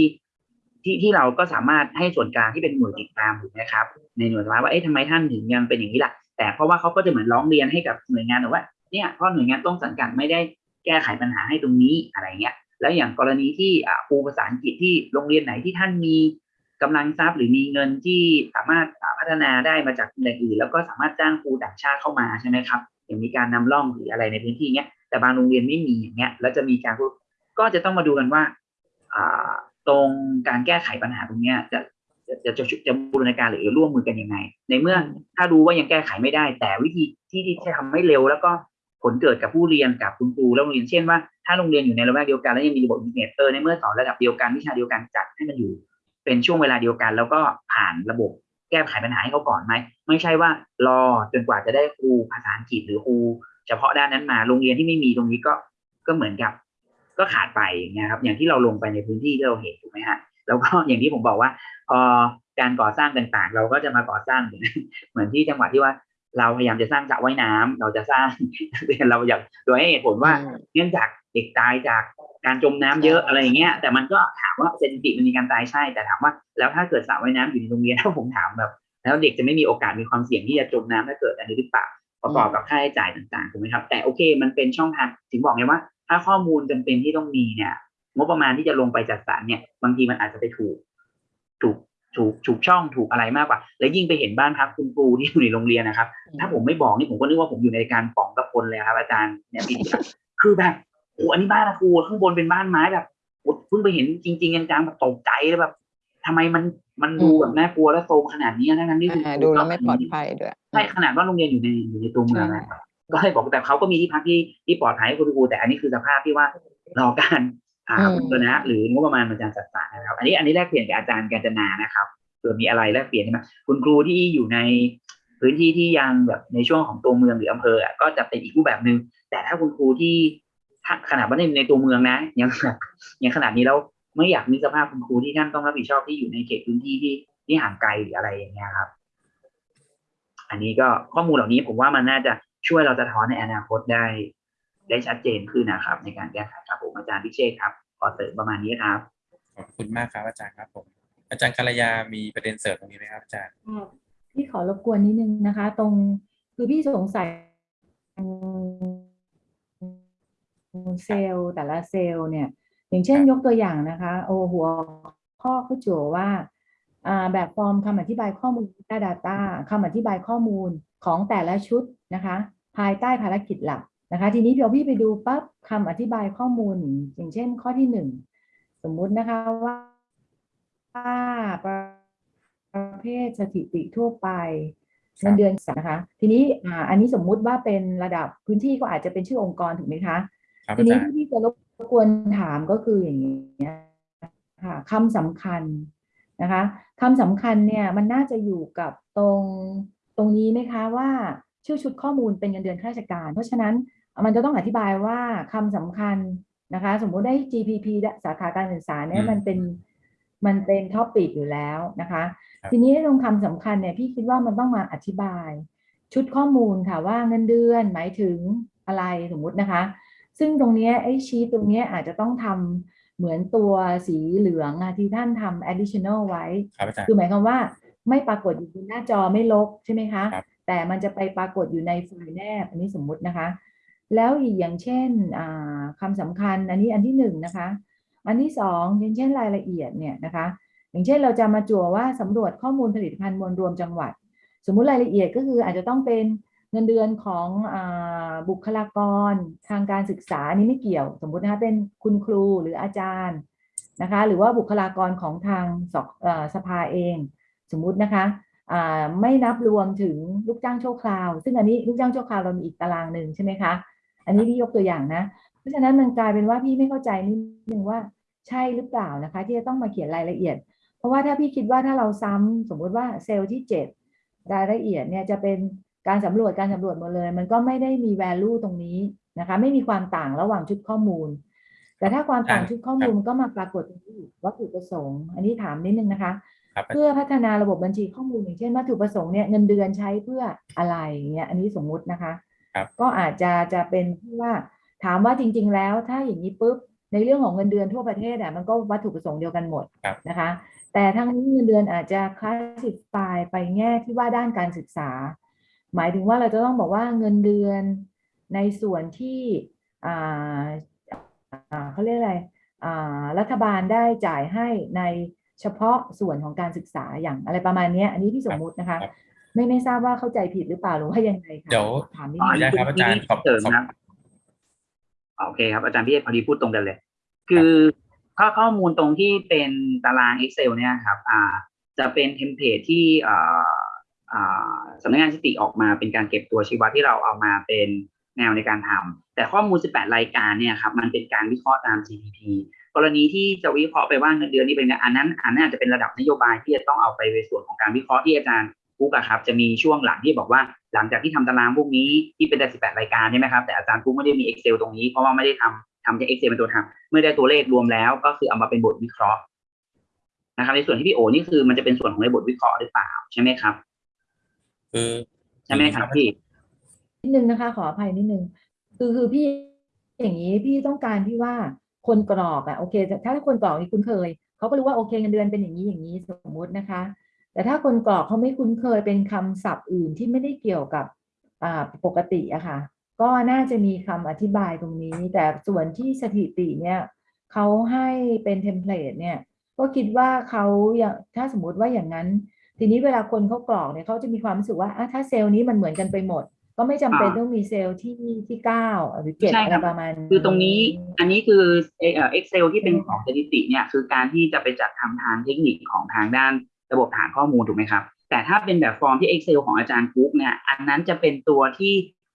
ที่ที่เราก็สามารถให้ส่วนกลางที่เป็นหน่วยติดตามถูกไหมครับ ในหน่วยว่าว่าเอ๊ะทำไมท่านถึงยังเป็นอย่างนี้ล่ะ แต่เพราะว่าเขาก็จะเหมือนร้องเรียนให้กับหน่วยงานว่าเนี่ยเพราะหน่วยงานต้นสังกัดไม่ได้แก้ไขปัญหาให้ตรงนี้อะไรเงี้ยแล้วอย่างกรณีที่อ่าครูภาษาอังกฤษที่โรงเรียนไหนที่ท่านมี กำลังทรัพย์หรือมีเงินที่สามารถพัฒนาได้มาจากแหล่งอื่น แล้วก็สามารถจ้างครูต่างชาติเข้ามาใช่ไหมครับอย่างมีการนำร่องหรืออะไรในพื้นที่เนี้ยแต่บางโรงเรียนไม่มีอย่างเงี้ยแล้วจะมีการก็จะต้องมาดูกันว่าตรงการแก้ไขปัญหาตรงเนี้ยจะจะจะจะบูรณาการหรือร่วมมือกันยังไง ในเมื่อถ้ารู้ว่ายังแก้ไขไม่ได้ แต่วิธีที่ที่จะทำให้เร็ว แล้วก็ผลเกิดกับผู้เรียนกับคุณครูและโรงเรียนเช่นว่าถ้าโรงเรียนอยู่ในละแวกเดียวกันแล้วยังมีระบบอินเทอร์เน็ตเออในเมื่อสอนระดับเดียวกันวิชาเดียวกันจัดให้มันอยู่ เป็นช่วงเวลาเดียวกัน แล้วก็ผ่านระบบแก้ไขปัญหาให้เขาก่อนไหมไม่ใช่ว่ารอจนกว่าจะได้ครูภาษาอังกฤษหรือครูเฉพาะด้านนั้นมาโรงเรียนที่ไม่มีตรงนี้ก็ก็เหมือนกับ ก็ขาดไปอย่างเงี้ยครับ อย่างที่เราลงไปในพื้นที่ที่เราเห็นถูกไหมฮะแล้วก็อย่างที่ผมบอกว่าพอการก่อสร้างต่างๆ เราก็จะมาก่อสร้างเหมือนเหมือนที่จังหวัดที่ว่าเราพยายามจะสร้างสระว่ายน้ำเราจะสร้างเราอยากโดยให้เหตุผลว่าเนื่องจากเด็กตายจาก การจมน้ำเยอะอะไรอย่างเงี้ย แต่มันก็ถามว่าเซนติมันมีการตายใช่ แต่ถามว่าแล้วถ้าเกิดสระว่ายน้ำอยู่ในโรงเรียนถ้าผมถามแบบ แล้วเด็กจะไม่มีโอกาสมีความเสี่ยงที่จะจมน้ำถ้าเกิดอันนี้หรือเปล่าประกอบกับค่าใช้จ่ายต่างๆถูกไหมครับ แต่โอเค มันเป็นช่องทางถึงบอกไงว่า ถ้าข้อมูลจำเป็นที่ต้องมีเนี่ยงบประมาณที่จะลงไปจัดสรรเนี่ย บางทีมันอาจจะไปถูก ถูกถูกถูกช่องถูกอะไรมากกว่า และยิ่งไปเห็นบ้านพักคุณครูที่อยู่ในโรงเรียนนะครับ ถ้าผมไม่บอกนี่ผมก็นึกว่าผมอยู่ในการป๋องกับคนเลยครับอาจารย์เนี่ยพี่ดิครับคือแบบ โอ้อันนี้บ้านนะครูข้างบนเป็นบ้านไม้แบบโอ้เพิ่งไปเห็นจริงๆจังๆแบบตกใจเลยแบบทำไมมันมันดูแบบน่ากลัวและโซมขนาดนี้ทั้งนั้นที่คุณอ่าครูดูแล้วก็ไม่ปลอดภัยด้วยใช่ขนาดว่าโรงเรียนอยู่ในอยู่ในตัวเมืองนะครับก็เลยบอกแต่เขาก็มีที่พักที่ที่ปลอดภัยให้คุณครูแต่อันนี้คือสภาพที่ว่ารอการอ่าอืมบูรณะหรืองบประมาณมันจะจัดสรรนะครับ อันนี้อันนี้แลกเปลี่ยนกับอาจารย์กาญจนานะครับเผื่อมีอะไรแลกเปลี่ยนใช่ไหมคุณครูที่อยู่ในพื้นที่ที่ยังแบบในช่วงของตัวเมืองหรืออำเภออะก็จะเป็นอีกรูปแบบหนึ่งแต่ถ้าคุณครูที่ถ้า ขนาดว่าในในตัวเมืองนะยังแบบยังขนาดนี้แล้วไม่อยากมีสภาพคุณครูที่ท่านต้องรับผิดชอบที่อยู่ในเขตพื้นที่ที่ที่ห่างไกลหรืออะไรอย่างเงี้ยครับ อันนี้ก็ข้อมูลเหล่านี้ผมว่ามันน่าจะช่วยเราจะท้อนในอนาคตได้ ได้ชัดเจนขึ้นนะครับ ในการแก้ไขครับผมอาจารย์พิเชษครับขอเสริมประมาณนี้ครับขอบคุณมากครับอาจารย์ครับผมอาจารย์กัลยามีประเด็นเสริมตรงนี้ไหมครับอาจารย์ค่ะพี่ขอรบกวนนิดนึงนะคะ ตรงคือพี่สงสัย เซลล์แต่ละเซลล์เนี่ย อย่างเช่นครับยกตัวอย่างนะคะ โอหัวข้อเขาจั่วว่าอ่าแบบฟอร์มคำอธิบายข้อมูล Data Data คำอธิบายข้อมูลของแต่ละชุดนะคะ ภายใต้ภารกิจหลักนะคะ ทีนี้เดี๋ยวพี่ไปดูปั๊บคำอธิบายข้อมูล อย่างเช่นข้อที่หนึ่งสมมุตินะคะว่าประเภทสถิติทั่วไปครับเงินเดือนนะคะ ทีนี้อ่าอันนี้สมมุติว่าเป็นระดับพื้นที่ก็อาจจะเป็นชื่อองค์กรถูกไหมคะ ครับทีอานี้จารย์ ที่พี่จะรบกวนถามก็คืออย่างนี้ยค่ะคำสำคัญนะคะคำสำคัญเนี่ยมันน่าจะอยู่กับตรงตรงนี้ไหมคะว่าชื่อชุดข้อมูลเป็นเงินเดือนข้าราชการ เพราะฉะนั้นมันจะต้องอธิบายว่าคำสำคัญนะคะ สมมุติได้ GPP สาขาการศึกษาเนี่ยมันเป็นมันเป็น topic อยู่แล้วนะคะทีนี้ตรงคำสำคัญเนี่ยพี่คิดว่ามันต้องมาอธิบาย ชุดข้อมูลค่ะว่าเงินเดือนหมายถึงอะไรสมมุตินะคะ ซึ่งตรงเนี้ยไอ้ชีตตรงเนี้ยอาจจะต้องทำเหมือนตัวสีเหลืองอะที่ท่านทำ additional ไว้ครับอาจารย์คือหมายความว่าไม่ปรากฏอยู่บนหน้าจอไม่ลบใช่ไหมคะครับแต่มันจะไปปรากฏอยู่ในไฟล์แนบ อันนี้สมมุตินะคะ แล้วอีกอย่างเช่นอ่าคำสำคัญอันนี้อันที่หนึ่งนะคะ อันที่สองอย่างเช่นรายละเอียดเนี่ยนะคะ อย่างเช่นเราจะมาจั่วว่าสำรวจข้อมูลผลิตภัณฑ์มวลรวมจังหวัด สมมุติรายละเอียดก็คืออาจจะต้องเป็น เงินเดือนของอบุคลากรทางการศึกษานนี้ไม่เกี่ยว สมมุตินะคะเป็นคุณครูหรืออาจารย์นะคะ หรือว่าบุคลากรของทางสกเอ่อสภาเอง สมมุตินะคะไม่นับรวมถึงลูกจ้างชั่วคราว ซึ่งอันนี้ลูกจ้างชั่วคราวเรามีอีกตารางหนึ่งใช่ไหมคะ อันนี้พี่ยกตัวอย่างนะ เพราะฉะนั้นมันกลายเป็นว่าพี่ไม่เข้าใจนิดนึงว่าใช่หรือเปล่านะคะ ที่จะต้องมาเขียนรายละเอียด เพราะว่าถ้าพี่คิดว่าถ้าเราซ้ำสมมุติว่าเซลล์ที่ 7 รายละเอียดเนี่ยจะเป็น การสำรวจการสำรวจหมดเลย มันก็ไม่ได้มี value ตรงนี้นะคะไม่มีความต่างระหว่างชุดข้อมูล แต่ถ้าความต่างชุดข้อมูลมันก็มาปรากฏตรงนี้วัตถุประสงค์ อันนี้ถามนิดนึงนะคะครับอาจารย์เพื่อพัฒนาระบบบัญชีข้อมูลอย่างเช่นวัตถุประสงค์เนี่ยเงินเดือนใช้เพื่ออะไรอย่างเงี้ยอันนี้สมมุตินะคะครับก็อาจจะจะเป็นที่ว่าถามว่าจริง ๆ แล้วถ้าอย่างนี้ปุ๊บในเรื่องของเงินเดือนทั่วประเทศอะมันก็วัตถุประสงค์เดียวกันหมดครับนะคะ แต่ทั้งนี้เงินเดือนอาจจะคลาสสิฟายไปแง่ที่ว่าด้านการศึกษา หมายถึงว่าเราจะต้องบอกว่าเงินเดือนในส่วนที่อ่าอ่าเขาเรียกอะไรอ่ารัฐบาลได้จ่ายให้ในเฉพาะส่วนของการศึกษาอย่างอะไรประมาณเนี้ยอันนี้พี่สมมุตินะคะครับไม่ไม่ทราบว่าเข้าใจผิดหรือเปล่าหรือว่ายังไงคะเดี๋ยวถามนิดอ๋อนึขออนุงญาตครับอาจารย์ขอบเสริมขอบนะโอเคครับ อาจารย์พี่เอกพอดีพูดตรงกันเลย คือข้อข้อมูลตรงที่เป็นตาราง Excel เนี่ยครับ อ่า จะเป็น template ที่อ่าอ่า สำนักงานสถิติออกมาเป็นการเก็บตัวชีวัดที่เราเอามาเป็นแนวในการทำแต่ข้อมูล 18 รายการเนี่ยครับมันเป็นการวิเคราะห์ตาม GDP กรณีที่จะวิเคราะห์ไปว่าเงินเดือนนี่เป็นอันนั้นอันนั้นอาจจะเป็นระดับนโยบายที่จะต้องเอาไปในส่วนของการวิเคราะห์ที่อาจารย์กุ๊กครับจะมีช่วงหลังที่บอกว่าหลังจากที่ทำตารางพวกนี้ที่เป็นแต่18 รายการใช่ไหมครับแต่อาจารย์กุ๊กไม่ได้มี Excel ตรงนี้เพราะว่าไม่ได้ทำทำจาก Excel เป็นตัวทำเมื่อได้ตัวเลขรวมแล้ว ก็คือเอามาเป็นบทวิเคราะห์นะครับในส่วนที่พี่โอนี่คือมันจะเป็นส่วนของในบทวิเคราะห์หรือเปล่าใช่ไหมครับ คือใช่ไหมครับพี่ นิดนึงนะคะ ขออภัยนิดนึงคือคือพี่อย่างนี้พี่ต้องการที่ว่าคนกรอกอะโอเคแต่ถ้าคนกรอกนี่คุ้นเคยเขาก็รู้ว่าโอเคเงินเดือนเป็นอย่างนี้อย่างนี้สมมุตินะคะ แต่ถ้าคนกรอกเขาไม่คุ้นเคยเป็นคำศัพท์อื่นที่ไม่ได้เกี่ยวกับอ่าปกติอะค่ะ ก็น่าจะมีคำอธิบายตรงนี้ แต่ส่วนที่สถิติเนี่ยเขาให้เป็น template เนี่ยก็คิดว่าเขาอย่างถ้าสมมุติว่าอย่างนั้น ทีนี้เวลาคนเขากรอกเนี่ยเขาจะมีความรู้สึกว่าอะถ้าเซลล์นี้มันเหมือนกันไปหมด ก็ไม่จำเป็นอ่าต้องมีเซลล์ที่ที่เก้าหรือเจ็ดใช่อะคไรรับประมาณคือตรงนี้อันนี้คือเอ่อ Excel ที่เป็นใช่ของสถิติเนี่ยคือการที่จะไปจัดทำทางเทคนิคของทางด้านระบบฐานข้อมูลถูกไหมครับแต่ถ้าเป็นแบบฟอร์มที่ Excel ของอาจารย์กุ๊กเนี่ยอันนั้นจะเป็นตัวที่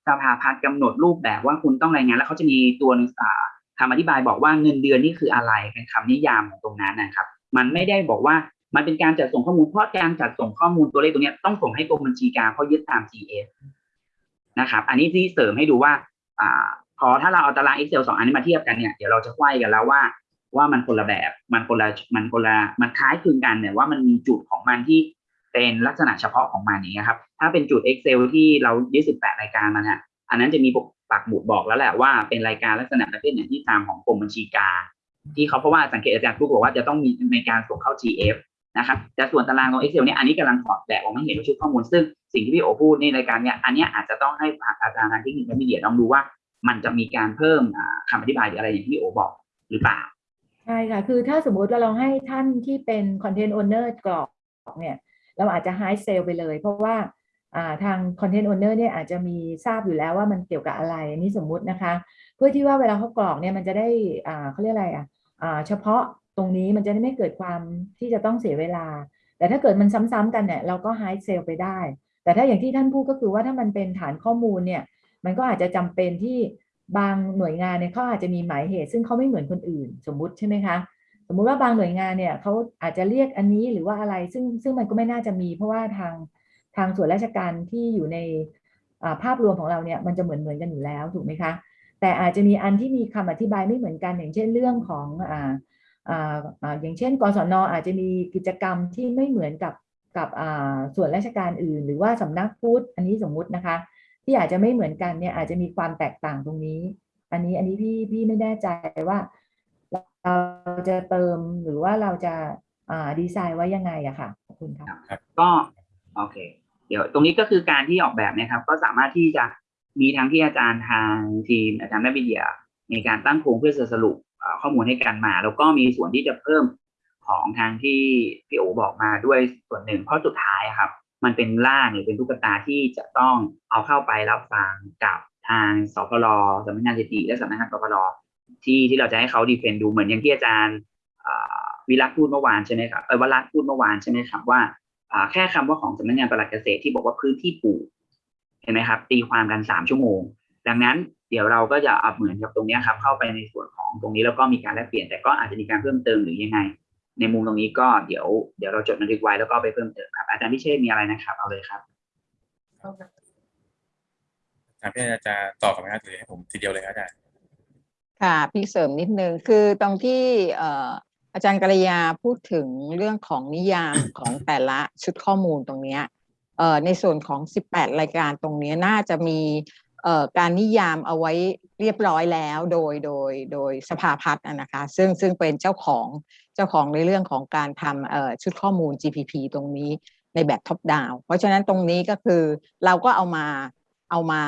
สภาพัฒน์กำหนดรูปแบบว่าคุณต้องรายงาน แล้วเขาจะมีตัวหนึงอ่าคำอธิบายบอกว่าเงินเดือนนี่คืออะไรเป็นคำนิยามของตรงนั้นนะครับ มันไม่ได้บอกว่า มันเป็นการจัดส่งข้อมูลเพราะการจัดส่งข้อมูลตัวเลขตรงนี้ต้องส่งให้กรมบัญชีกลางเพราะยึดตาม GS นะครับ อันนี้ที่เสริมให้ดูว่าอ่าพอถ้าเราเอาตาราง Excel สองอันนี้มาเทียบกันเนี่ยเดี๋ยวเราจะไขว้กันแล้วว่า ว่ามันคนละแบบมันคนละมันคนละมันคล้ายคลึงกันเนี่ยว่ามันมีจุดของมันที่เป็นลักษณะเฉพาะของมันอย่างเงี้ยครับถ้าเป็นจุด Excel ที่เรายึด18รายการมาเนี่ยอันนั้นจะมีปักหมุดบอกแล้วแหละว่าเป็นรายการลักษณะประเภทไหนที่ตามของกรมบัญชีกลางที่เขาเพราะว่าสังเกตอาจารย์ทุกบอกว่าจะต้องมีในการส่งเข้า GF นะครับแต่ส่วนตารางของ Excel เนี่ยอันนี้กำลังถอดแบบออกมาเห็นว่าชุดข้อมูล ซึ่งสิ่งที่พี่โอพูดในรายการเนี่ยอันนี้อาจจะต้องให้อาจารย์ทางเทคนิคและมีเดียลองดูว่า มันจะมีการเพิ่มอ่าคำอธิบายหรืออะไรอย่างที่พี่โอบอกหรือเปล่าใช่ค่ะ คือถ้าสมมุติว่าเราให้ท่านที่เป็น Content Owner กรอกเนี่ยเราอาจจะ high sale ไปเลย เพราะว่าอ่าทาง Content Owner เนี่ยอาจจะมีทราบอยู่แล้วว่ามันเกี่ยวกับอะไรอันนี้สมมุตินะคะ เพื่อที่ว่าเวลาเขากรอกเนี่ยมันจะได้เขาเรียกอะไรอะอ่าเฉพาะ ตรงนี้มันจะได้ไม่เกิดความที่จะต้องเสียเวลา แต่ถ้าเกิดมันซ้ำๆกันเนี่ยเราก็ high sale ไปได้ แต่ถ้าอย่างที่ท่านพูดก็คือว่าถ้ามันเป็นฐานข้อมูลเนี่ยมันก็อาจจะจำเป็นที่บางหน่วยงานเนี่ยเขาอาจจะมีหมายเหตุ ซึ่งเขาไม่เหมือนคนอื่น สมมุติใช่ไหมคะสมมุติว่าบางหน่วยงานเนี่ยเขาอาจจะเรียกอันนี้หรือว่าอะไรซึ่งซึ่งมันก็ไม่น่าจะมี เพราะว่าทางทางส่วนราชการที่อยู่ในภาพรวมของเราเนี่ยมันจะเหมือนเหมือนกันอยู่แล้วถูกไหมคะ แต่อาจจะมีอันที่มีคำอธิบายไม่เหมือนกันอย่างเช่นเรื่องของ อย่างเช่น กศนอาจจะมีกิจกรรมที่ไม่เหมือนกับกับส่วนราชการอื่น หรือว่าสำนักพุทธอันนี้สมมุตินะคะ ที่อาจจะไม่เหมือนกันเนี่ยอาจจะมีความแตกต่างตรงนี้ อันนี้อันนี้พี่พี่ไม่แน่ใจว่าเราจะเติมหรือว่าเราจะดีไซน์ไว้ยังไงอะค่ะขอบคุณค่ะก็โอเค เดี๋ยวตรงนี้ก็คือการที่ออกแบบนะครับ ก็สามารถที่จะมีทั้งที่อาจารย์ทางทีมอาจารย์แม่วิทยาในการตั้งโครงเพื่อสรุป ข้อมูลให้กันมา แล้วก็มีส่วนที่จะเพิ่มของทางที่พี่โอบอกมาด้วยส่วนหนึ่งเพราะสุดท้ายอะครับ มันเป็นร่างหรือเป็นตุ๊กตาที่จะต้องเอาเข้าไปรับฟังกับทางสพลสำนักงานสถิติและสำนักงานสพลที่ที่เราจะให้เขาดีเฟนดูเหมือนอย่างที่อาจารย์วิรัตพูดเมื่อวานใช่ไหมครับเออวรัตพูดเมื่อวานใช่ไหมครับว่าแค่คำว่าของสำนักงานปลัดเกษตรที่บอกว่าพื้นที่ปลูกเห็นไหมครับ ตีความกันสามชั่วโมง ดังนั้น เดี๋ยวเราก็จะเอาเหมือนกับตรงเนี้ยครับเข้าไปในส่วนของตรงนี้แล้วก็มีการแลกเปลี่ยนแต่ก็อาจจะมีการเพิ่มเติมหรือยังไง ในมุมตรงนี้ก็เดี๋ยวเดี๋ยวเราจดบันทึกไว้แล้วก็ไปเพิ่มเติมครับอาจารย์พิเชษมีอะไรนะครับ เอาเลยครับถามพี่อาจารย์จะตอบกับไหมครับหรือให้ผมทีเดียวเลยครับอาจารย์ค่ะพี่เสริมนิดนึงคือตรงที่เอ่ออาจารย์กรยาพูดถึงเรื่องของนิยามของแต่ละชุดข้อมูลตรงเนี้ยเอ่อในส่วนของ 18 รายการตรงเนี้ยน่าจะมีเอ่อ การนิยามเอาไว้เรียบร้อยแล้วโดยโดยโดยสภาพัฒน์นะคะซึ่งซึ่งเป็นเจ้าของเจ้าของในเรื่องของการทำชุดข้อมูล GPP ตรงนี้ในแบบท็อปดาวเพราะฉะนั้นตรงนี้ก็คือเราก็เอามาเอามา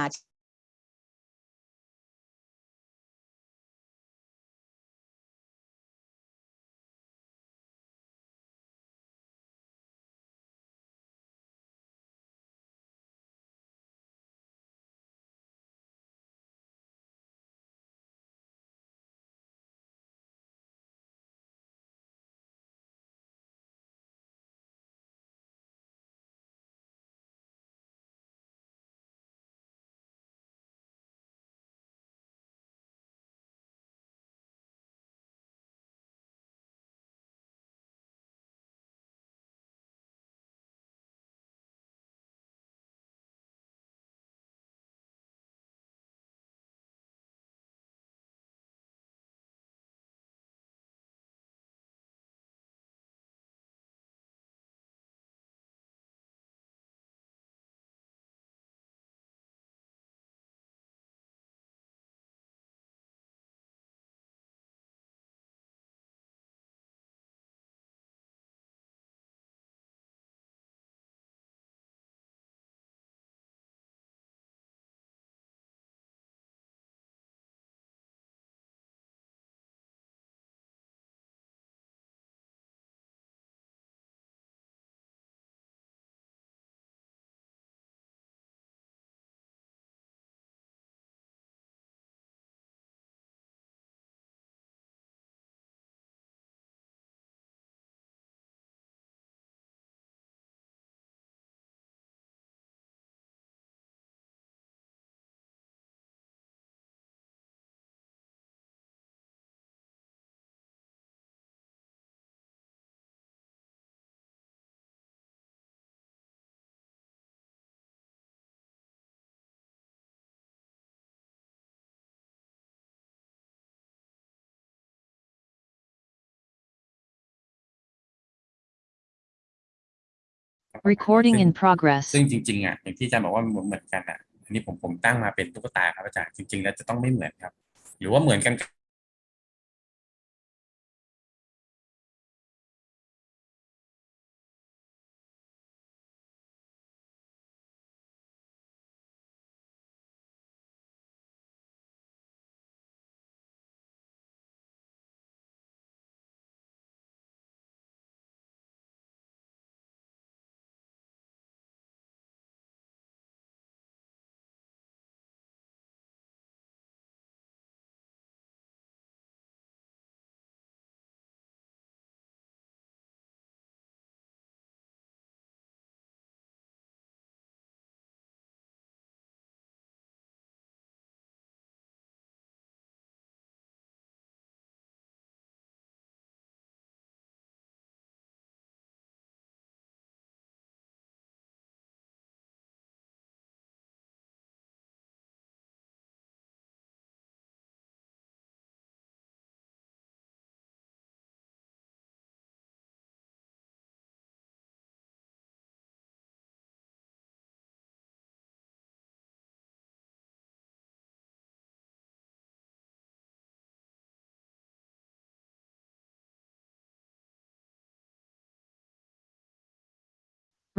Recording in progress. ซึ่งจริงๆอะอย่างที่อาจารย์บอกว่ามันเหมือนกันอะอันนี้ผมผมตั้งมาเป็นตุ๊กตาครับอาจารย์จริง ๆ แล้วจะต้องไม่เหมือนครับ หรือว่าเหมือนกัน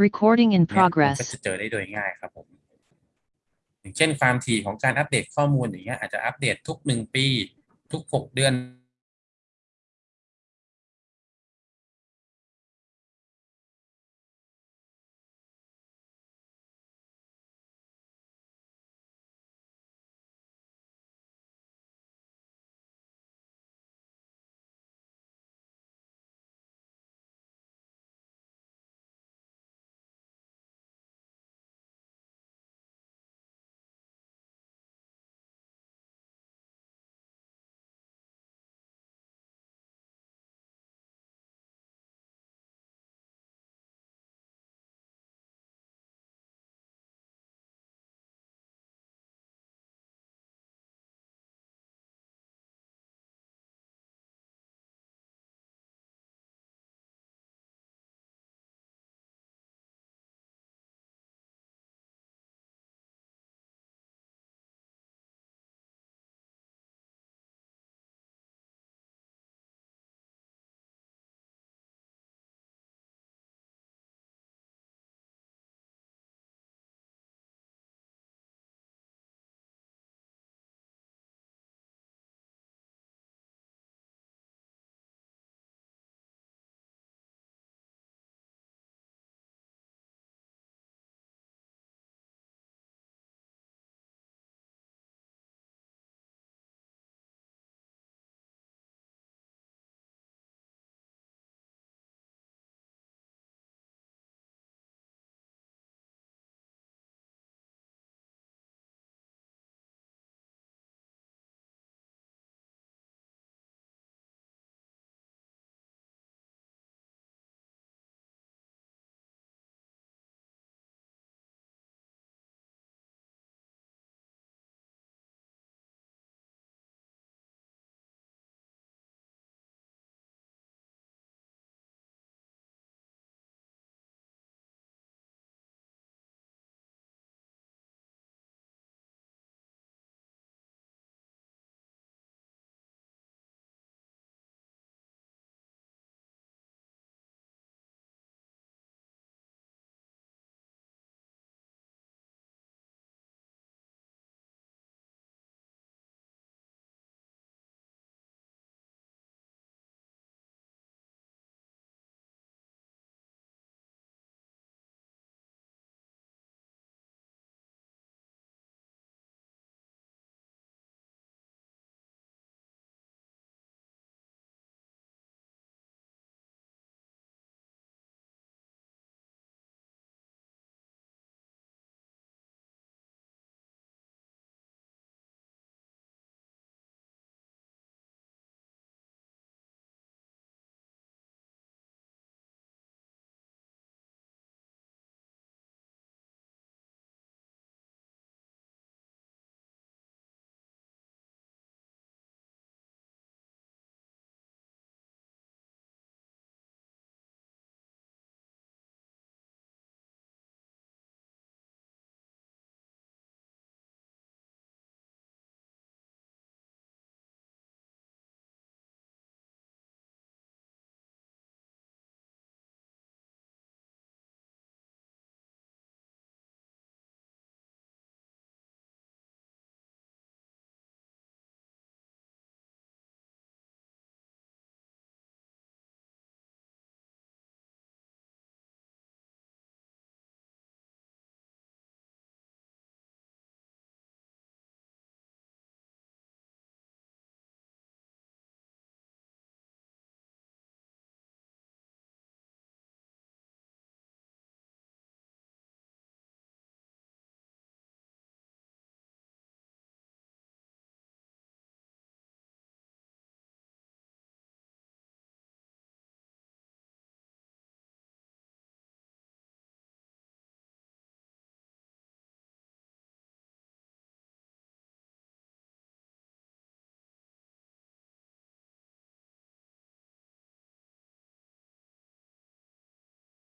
Recording in เนี่ยมันก็ progress. จะเจอได้โดยง่ายครับผมอย่างเช่นความถี่ของการอัปเดตข้อมูลอย่างเงี้ยอาจจะอัปเดตทุกหนึ่งปี ทุกหกเดือน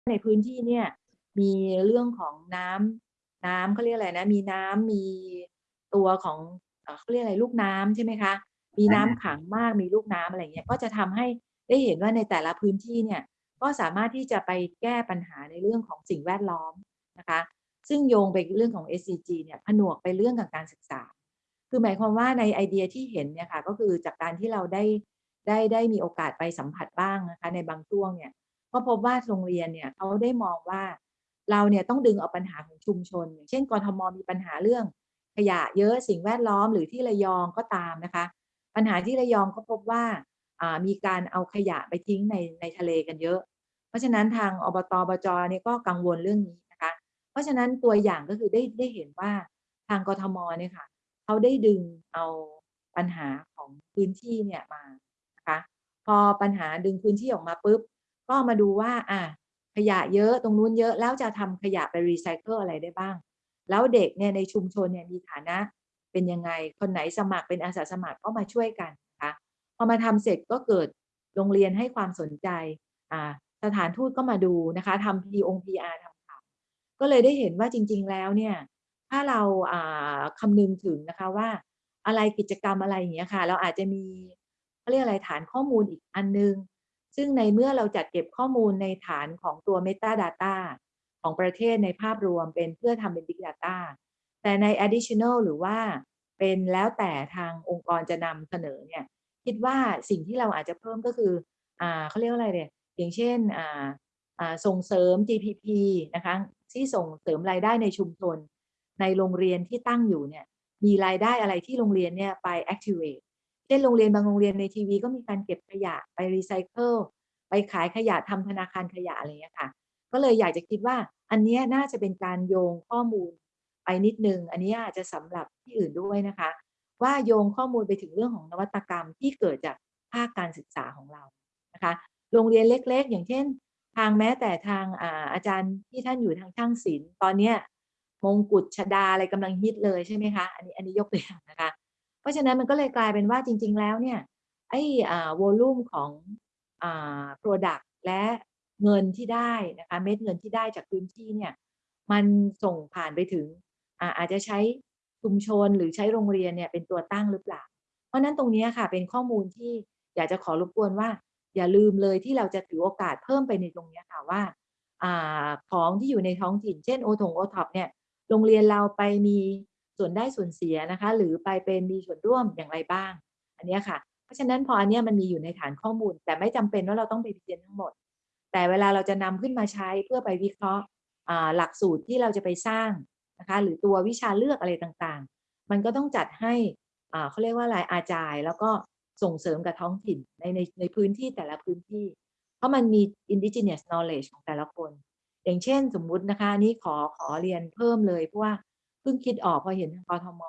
ในพื้นที่เนี่ยมีเรื่องของน้ำน้ำเขาเรียกอะไรนะ มีน้ำมีตัวของเขาเรียกอะไรลูกน้ำใช่ไหมคะ มีน้ำขังมากมีลูกน้ำอะไรเงี้ยก็จะทำให้ได้เห็นว่าในแต่ละพื้นที่เนี่ยก็สามารถที่จะไปแก้ปัญหาในเรื่องของสิ่งแวดล้อมนะคะ ซึ่งโยงไปเรื่องของ SCG เนี่ยผนวกไปเรื่องกับการศึกษา คือหมายความว่าในไอเดียที่เห็นเนี่ยค่ะก็คือจากการที่เราได้ได้ได้มีโอกาสไปสัมผัสบ้างนะคะในบางช่วงเนี่ย ก็พบว่าโรงเรียนเนี่ยเขาได้มองว่าเราเนี่ยต้องดึงเอาปัญหาของชุมชน อย่างเช่นกรทมมีปัญหาเรื่องขยะเยอะสิ่งแวดล้อมหรือที่ระยองก็ตามนะคะ ปัญหาที่ระยองก็พบว่ามีการเอาขยะไปทิ้งในในทะเลกันเยอะ เพราะฉะนั้นทางอบตบจเนี่ยก็กังวลเรื่องนี้นะคะ เพราะฉะนั้นตัวอย่างก็คือได้ได้เห็นว่าทางกทมเนี่ยค่ะเขาได้ดึงเอาปัญหาของพื้นที่เนี่ยมานะคะพอปัญหาดึงพื้นที่ออกมาปุ๊บ ก็มาดูว่าอะขยะเยอะตรงนู้นเยอะแล้วจะทำขยะไปรีไซเคิลอะไรได้บ้าง แล้วเด็กเนี่ยในชุมชนเนี่ยมีฐานะเป็นยังไง คนไหนสมัครเป็นอาสาสมัครก็มาช่วยกันนะคะพอมาทำเสร็จก็เกิดโรงเรียนให้ความสนใจอ่าสถานทูตก็มาดูนะคะทำ P อง PR ทำข่าวก็เลยได้เห็นว่าจริง ๆ แล้วเนี่ยถ้าเราอ่าคำนึงถึงนะคะว่าอะไรกิจกรรมอะไรอย่างเงี้ยค่ะ เราอาจจะมีเขาเรียกอะไรฐานข้อมูลอีกอันนึง ซึ่งในเมื่อเราจัดเก็บข้อมูลในฐานของตัว Metadata ของประเทศในภาพรวมเป็นเพื่อทำเป็น Big Data แต่ใน additional หรือว่าเป็นแล้วแต่ทางองค์กรจะนำเสนอเนี่ยคิดว่าสิ่งที่เราอาจจะเพิ่มก็คืออ่าเขาเรียกว่าอะไรเนี่ยอย่างเช่นอ่าอ่าส่งเสริม GPP นะคะที่ส่งเสริมรายได้ในชุมชน ในโรงเรียนที่ตั้งอยู่เนี่ยมีรายได้อะไรที่โรงเรียนเนี่ยไป activate ช่นโรงเรียนบางโรงเรียนในทีวีก็มีการเก็บขยะไปรีไซเคิลไปขายขยะทำธนาคารขยะอะไรอย่างเงี้ยค่ะ ก็เลยอยากจะคิดว่าอันนี้น่าจะเป็นการโยงข้อมูลไปนิดนึง อันนี้อาจจะสำหรับที่อื่นด้วยนะคะ ว่าโยงข้อมูลไปถึงเรื่องของนวัตกรรมที่เกิดจากภาคการศึกษาของเรานะคะ โรงเรียนเล็ก ๆ อย่างเช่น ทางแม้แต่ทางอาอาจารย์ที่ท่านอยู่ทางช่างศิลป์ตอนเนี้ยมงกุฎชดาอะไรกำลังฮิตเลยใช่ไหมคะ อันนี้อันนี้ยกตัวอย่างนะคะ เพราะฉะนั้นมันก็เลยกลายเป็นว่าจริง ๆ แล้วเนี่ยไอ้อ่าวอลลุ่มของอ่า product และเงินที่ได้นะคะเม็ดเงินที่ได้จากพื้นที่เนี่ยมันส่งผ่านไปถึงอ่าอาจจะใช้ชุมชนหรือใช้โรงเรียนเนี่ยเป็นตัวตั้งหรือเปล่า เพราะนั้นตรงนี้ค่ะเป็นข้อมูลที่อยากจะขอรบกวนว่า อย่าลืมเลยที่เราจะถือโอกาสเพิ่มไปในตรงนี้ค่ะว่าอ่าของที่อยู่ในท้องถิ่น เช่นโอทงโอท็อปเนี่ยโรงเรียนเราไปมี ส่วนได้ส่วนเสียนะคะ หรือไปเป็นมีส่วนร่วมอย่างไรบ้าง อันนี้ค่ะ เพราะฉะนั้นพออันเนี้ยมันมีอยู่ในฐานข้อมูล แต่ไม่จำเป็นว่าเราต้องไปเรียนทั้งหมด แต่เวลาเราจะนำขึ้นมาใช้เพื่อไปวิเคราะห์หลักสูตรที่เราจะไปสร้างนะคะ หรือตัววิชาเลือกอะไรต่างๆ มันก็ต้องจัดให้อ่าเขาเรียกว่าอะไรอาจายแล้วก็ส่งเสริมกับท้องถิ่นในในในพื้นที่แต่ละพื้นที่ เพราะมันมี indigenous knowledge ของแต่ละคน อย่างเช่นสมมุตินะคะนนี้ขอขอเรียนเพิ่มเลยเพราะว่า เพิ่งคิดออกพอเห็นทางกทม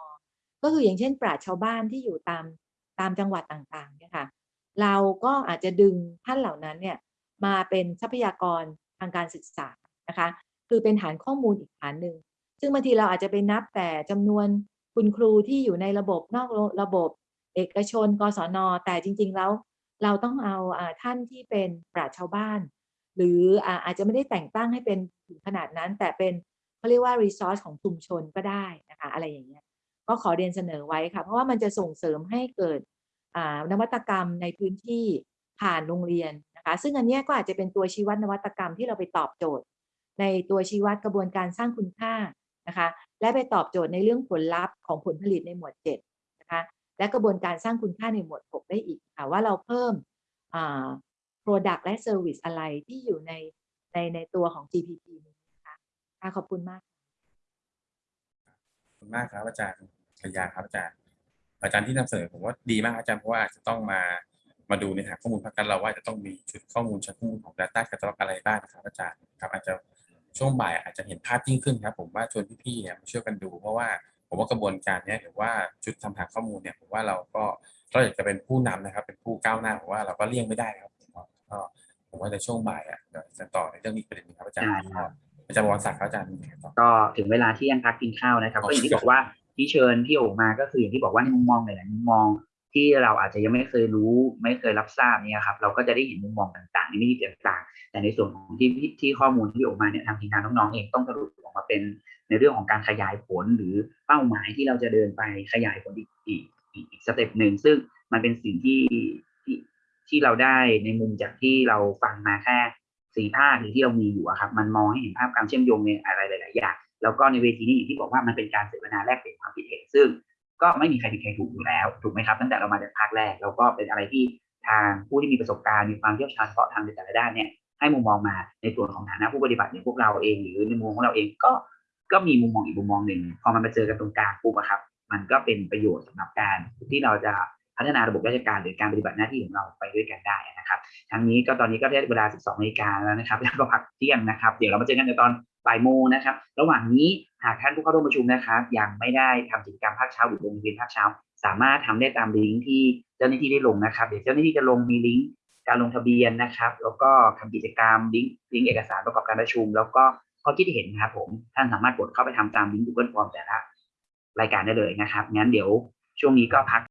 ก็คืออย่างเช่นปราชชาวบ้านที่อยู่ตามตามจังหวัดต่างๆเนี่ยค่ะเราก็อาจจะดึงท่านเหล่านั้นเนี่ยมาเป็นทรัพยากรทางการศึกษานะคะคือเป็นฐานข้อมูลอีกฐานหนึ่งซึ่งบางทีเราอาจจะไปนับแต่จำนวนคุณครูที่อยู่ในระบบนอกระบบ เอกชนกศน แต่จริง ๆ แล้ว เราต้องเอาอท่านที่เป็นปราชชาวบ้าน หรืออาอาจจะไม่ได้แต่งตั้งให้เป็นถึงขนาดนั้น แต่เป็น เขาเรียกว่า resource ของชุมชนก็ได้นะคะอะไรอย่างเงี้ยก็ขอเรียนเสนอไว้ค่ะเพราะว่ามันจะส่งเสริมให้เกิดนวัตกรรมในพื้นที่ผ่านโรงเรียนนะคะซึ่งอันนี้ก็อาจจะเป็นตัวชี้วัดนวัตกรรมที่เราไปตอบโจทย์ ในตัวชี้วัดกระบวนการสร้างคุณค่านะคะและไปตอบโจทย์ในเรื่องผลลัพธ์ของผลผลิตในหมวด7นะคะและกระบวนการสร้างคุณค่าในหมวด 6 ได้อีกค่ะว่าเราเพิ่ม product และ service อะไรที่อยู่ในในในตัวของ GPP นี้น คะค่ะขอบคุณมาก ขอบคุณมากครับอาจารย์ชยาครับอาจารย์ อาจารย์ที่นำเสนอผมว่าดีมากอาจารย์เพราะว่าอาจจะต้องมามาดูในฐานข้อมูลพักกันเราว่าจะต้องมีชุดข้อมูลชุดข้อมูลของ Data Catalog อะไรบ้างนะครับอาจารย์ครับอาจจะช่วงบ่ายอาจจะเห็นภาพยิ่งขึ้นครับผมว่าชวนพี่ๆเนี่ยมาช่วยกันดู เพราะว่าผมว่ากระบวนการเนี้ยหรือว่าชุดทำฐานข้อมูลเนี่ยผมว่าเราก็เราอยากจะเป็นผู้นำนะครับ เป็นผู้ก้าวหน้าผมว่าเราก็เลี่ยงไม่ได้ครับก็ผมว่าในช่วงบ่ายอะเดี๋ยวจะต่อในเรื่องนี้ประเด็นนี้ครับอาจารย์ได้ครับ อาจารย์บวรศักดิ์ครับอาจารย์มีอะไรต่อก็ถึงเวลาที่ยังพักกินข้าวนะครับอ๋อก็อย่างที่บอกว่าที่เชิญพี่โอ๋มาก็คืออย่างที่บอกว่าในมุมมองหลายๆมุมมองที่เราอาจจะยังไม่เคยรู้ไม่เคยรับทราบเนี่ยครับเราก็จะได้เห็นมุมมองต่างๆในมิติต่างๆ แต่ในส่วนของที่ที่ที่ข้อมูลที่ออกมาเนี่ยทางทีมงานน้องๆเองต้องสรุปออกมาเป็นในเรื่องของการขยายผลหรือเป้าหมายที่เราจะเดินไปขยายผลอีกอีกอีกอีกสเต็ปหนึ่งซึ่งมันเป็นสิ่งที่ที่ที่เราได้ในมุมจากที่เราฟังมาแค่ สี่ภาคหรือที่เรามีอยู่ครับมันมองให้เห็นภาพการเชื่อมโยงในอะไรหลาย ๆ อย่างแล้วก็ในเวทีนี้อย่างที่บอกว่ามันเป็นการเสวนาแลกเปลี่ยนความคิดเห็นซึ่ง ก็ไม่มีใครผิดใครถูกอยู่แล้วถูกไหมครับตั้งแต่เรามาจากภาคแรกแล้วก็เป็นอะไรที่ทางผู้ที่มีประสบการณ์มีความเชี่ยวชาญเฉพาะทางในแต่ละด้านเนี่ยให้มุมมองมาในส่วนของฐานะผู้ปฏิบัติอย่างพวกเราเองหรือในมุมของเราเองก็ก็มีมุมมองอีกมุมมองหนึ่งพอมันมาเจอกันตรงกลางปุ๊บะครับ มันก็เป็นประโยชน์สำหรับการที่เราจะ พัฒนาระบบราชการหรือการปฏิบัติหน้าที่ของเราไปด้วยกันได้นะครับ ทั้งนี้ก็ตอนนี้ก็ได้เวลา 12นาฬิกาแล้วนะครับแล้วก็พักเที่ยงนะครับ เดี๋ยวเรามาเจอกันในตอนบ่ายโมงนะครับ ระหว่างนี้หากท่านผู้เข้าร่วมประชุมนะครับ ยังไม่ได้ทำกิจกรรมภาคเช้าหรือลงทะเบียนภาคเช้า สามารถทำได้ตามลิงก์ที่เจ้าหน้าที่ได้ลงนะครับ เดี๋ยวเจ้าหน้าที่จะลงมีลิงก์การลงทะเบียนนะครับ แล้วก็ทำกิจกรรมลิงก์ลิงก์เอกสารประกอบการประชุม แล้วก็ข้อคิดเห็นนะครับผมท่านสามารถกดเข้าไปทำตามลิงก์ Google Form แต่ละรายการได้เลยนะครับงั้นเดี๋ยวช่วงนี้ก็พัก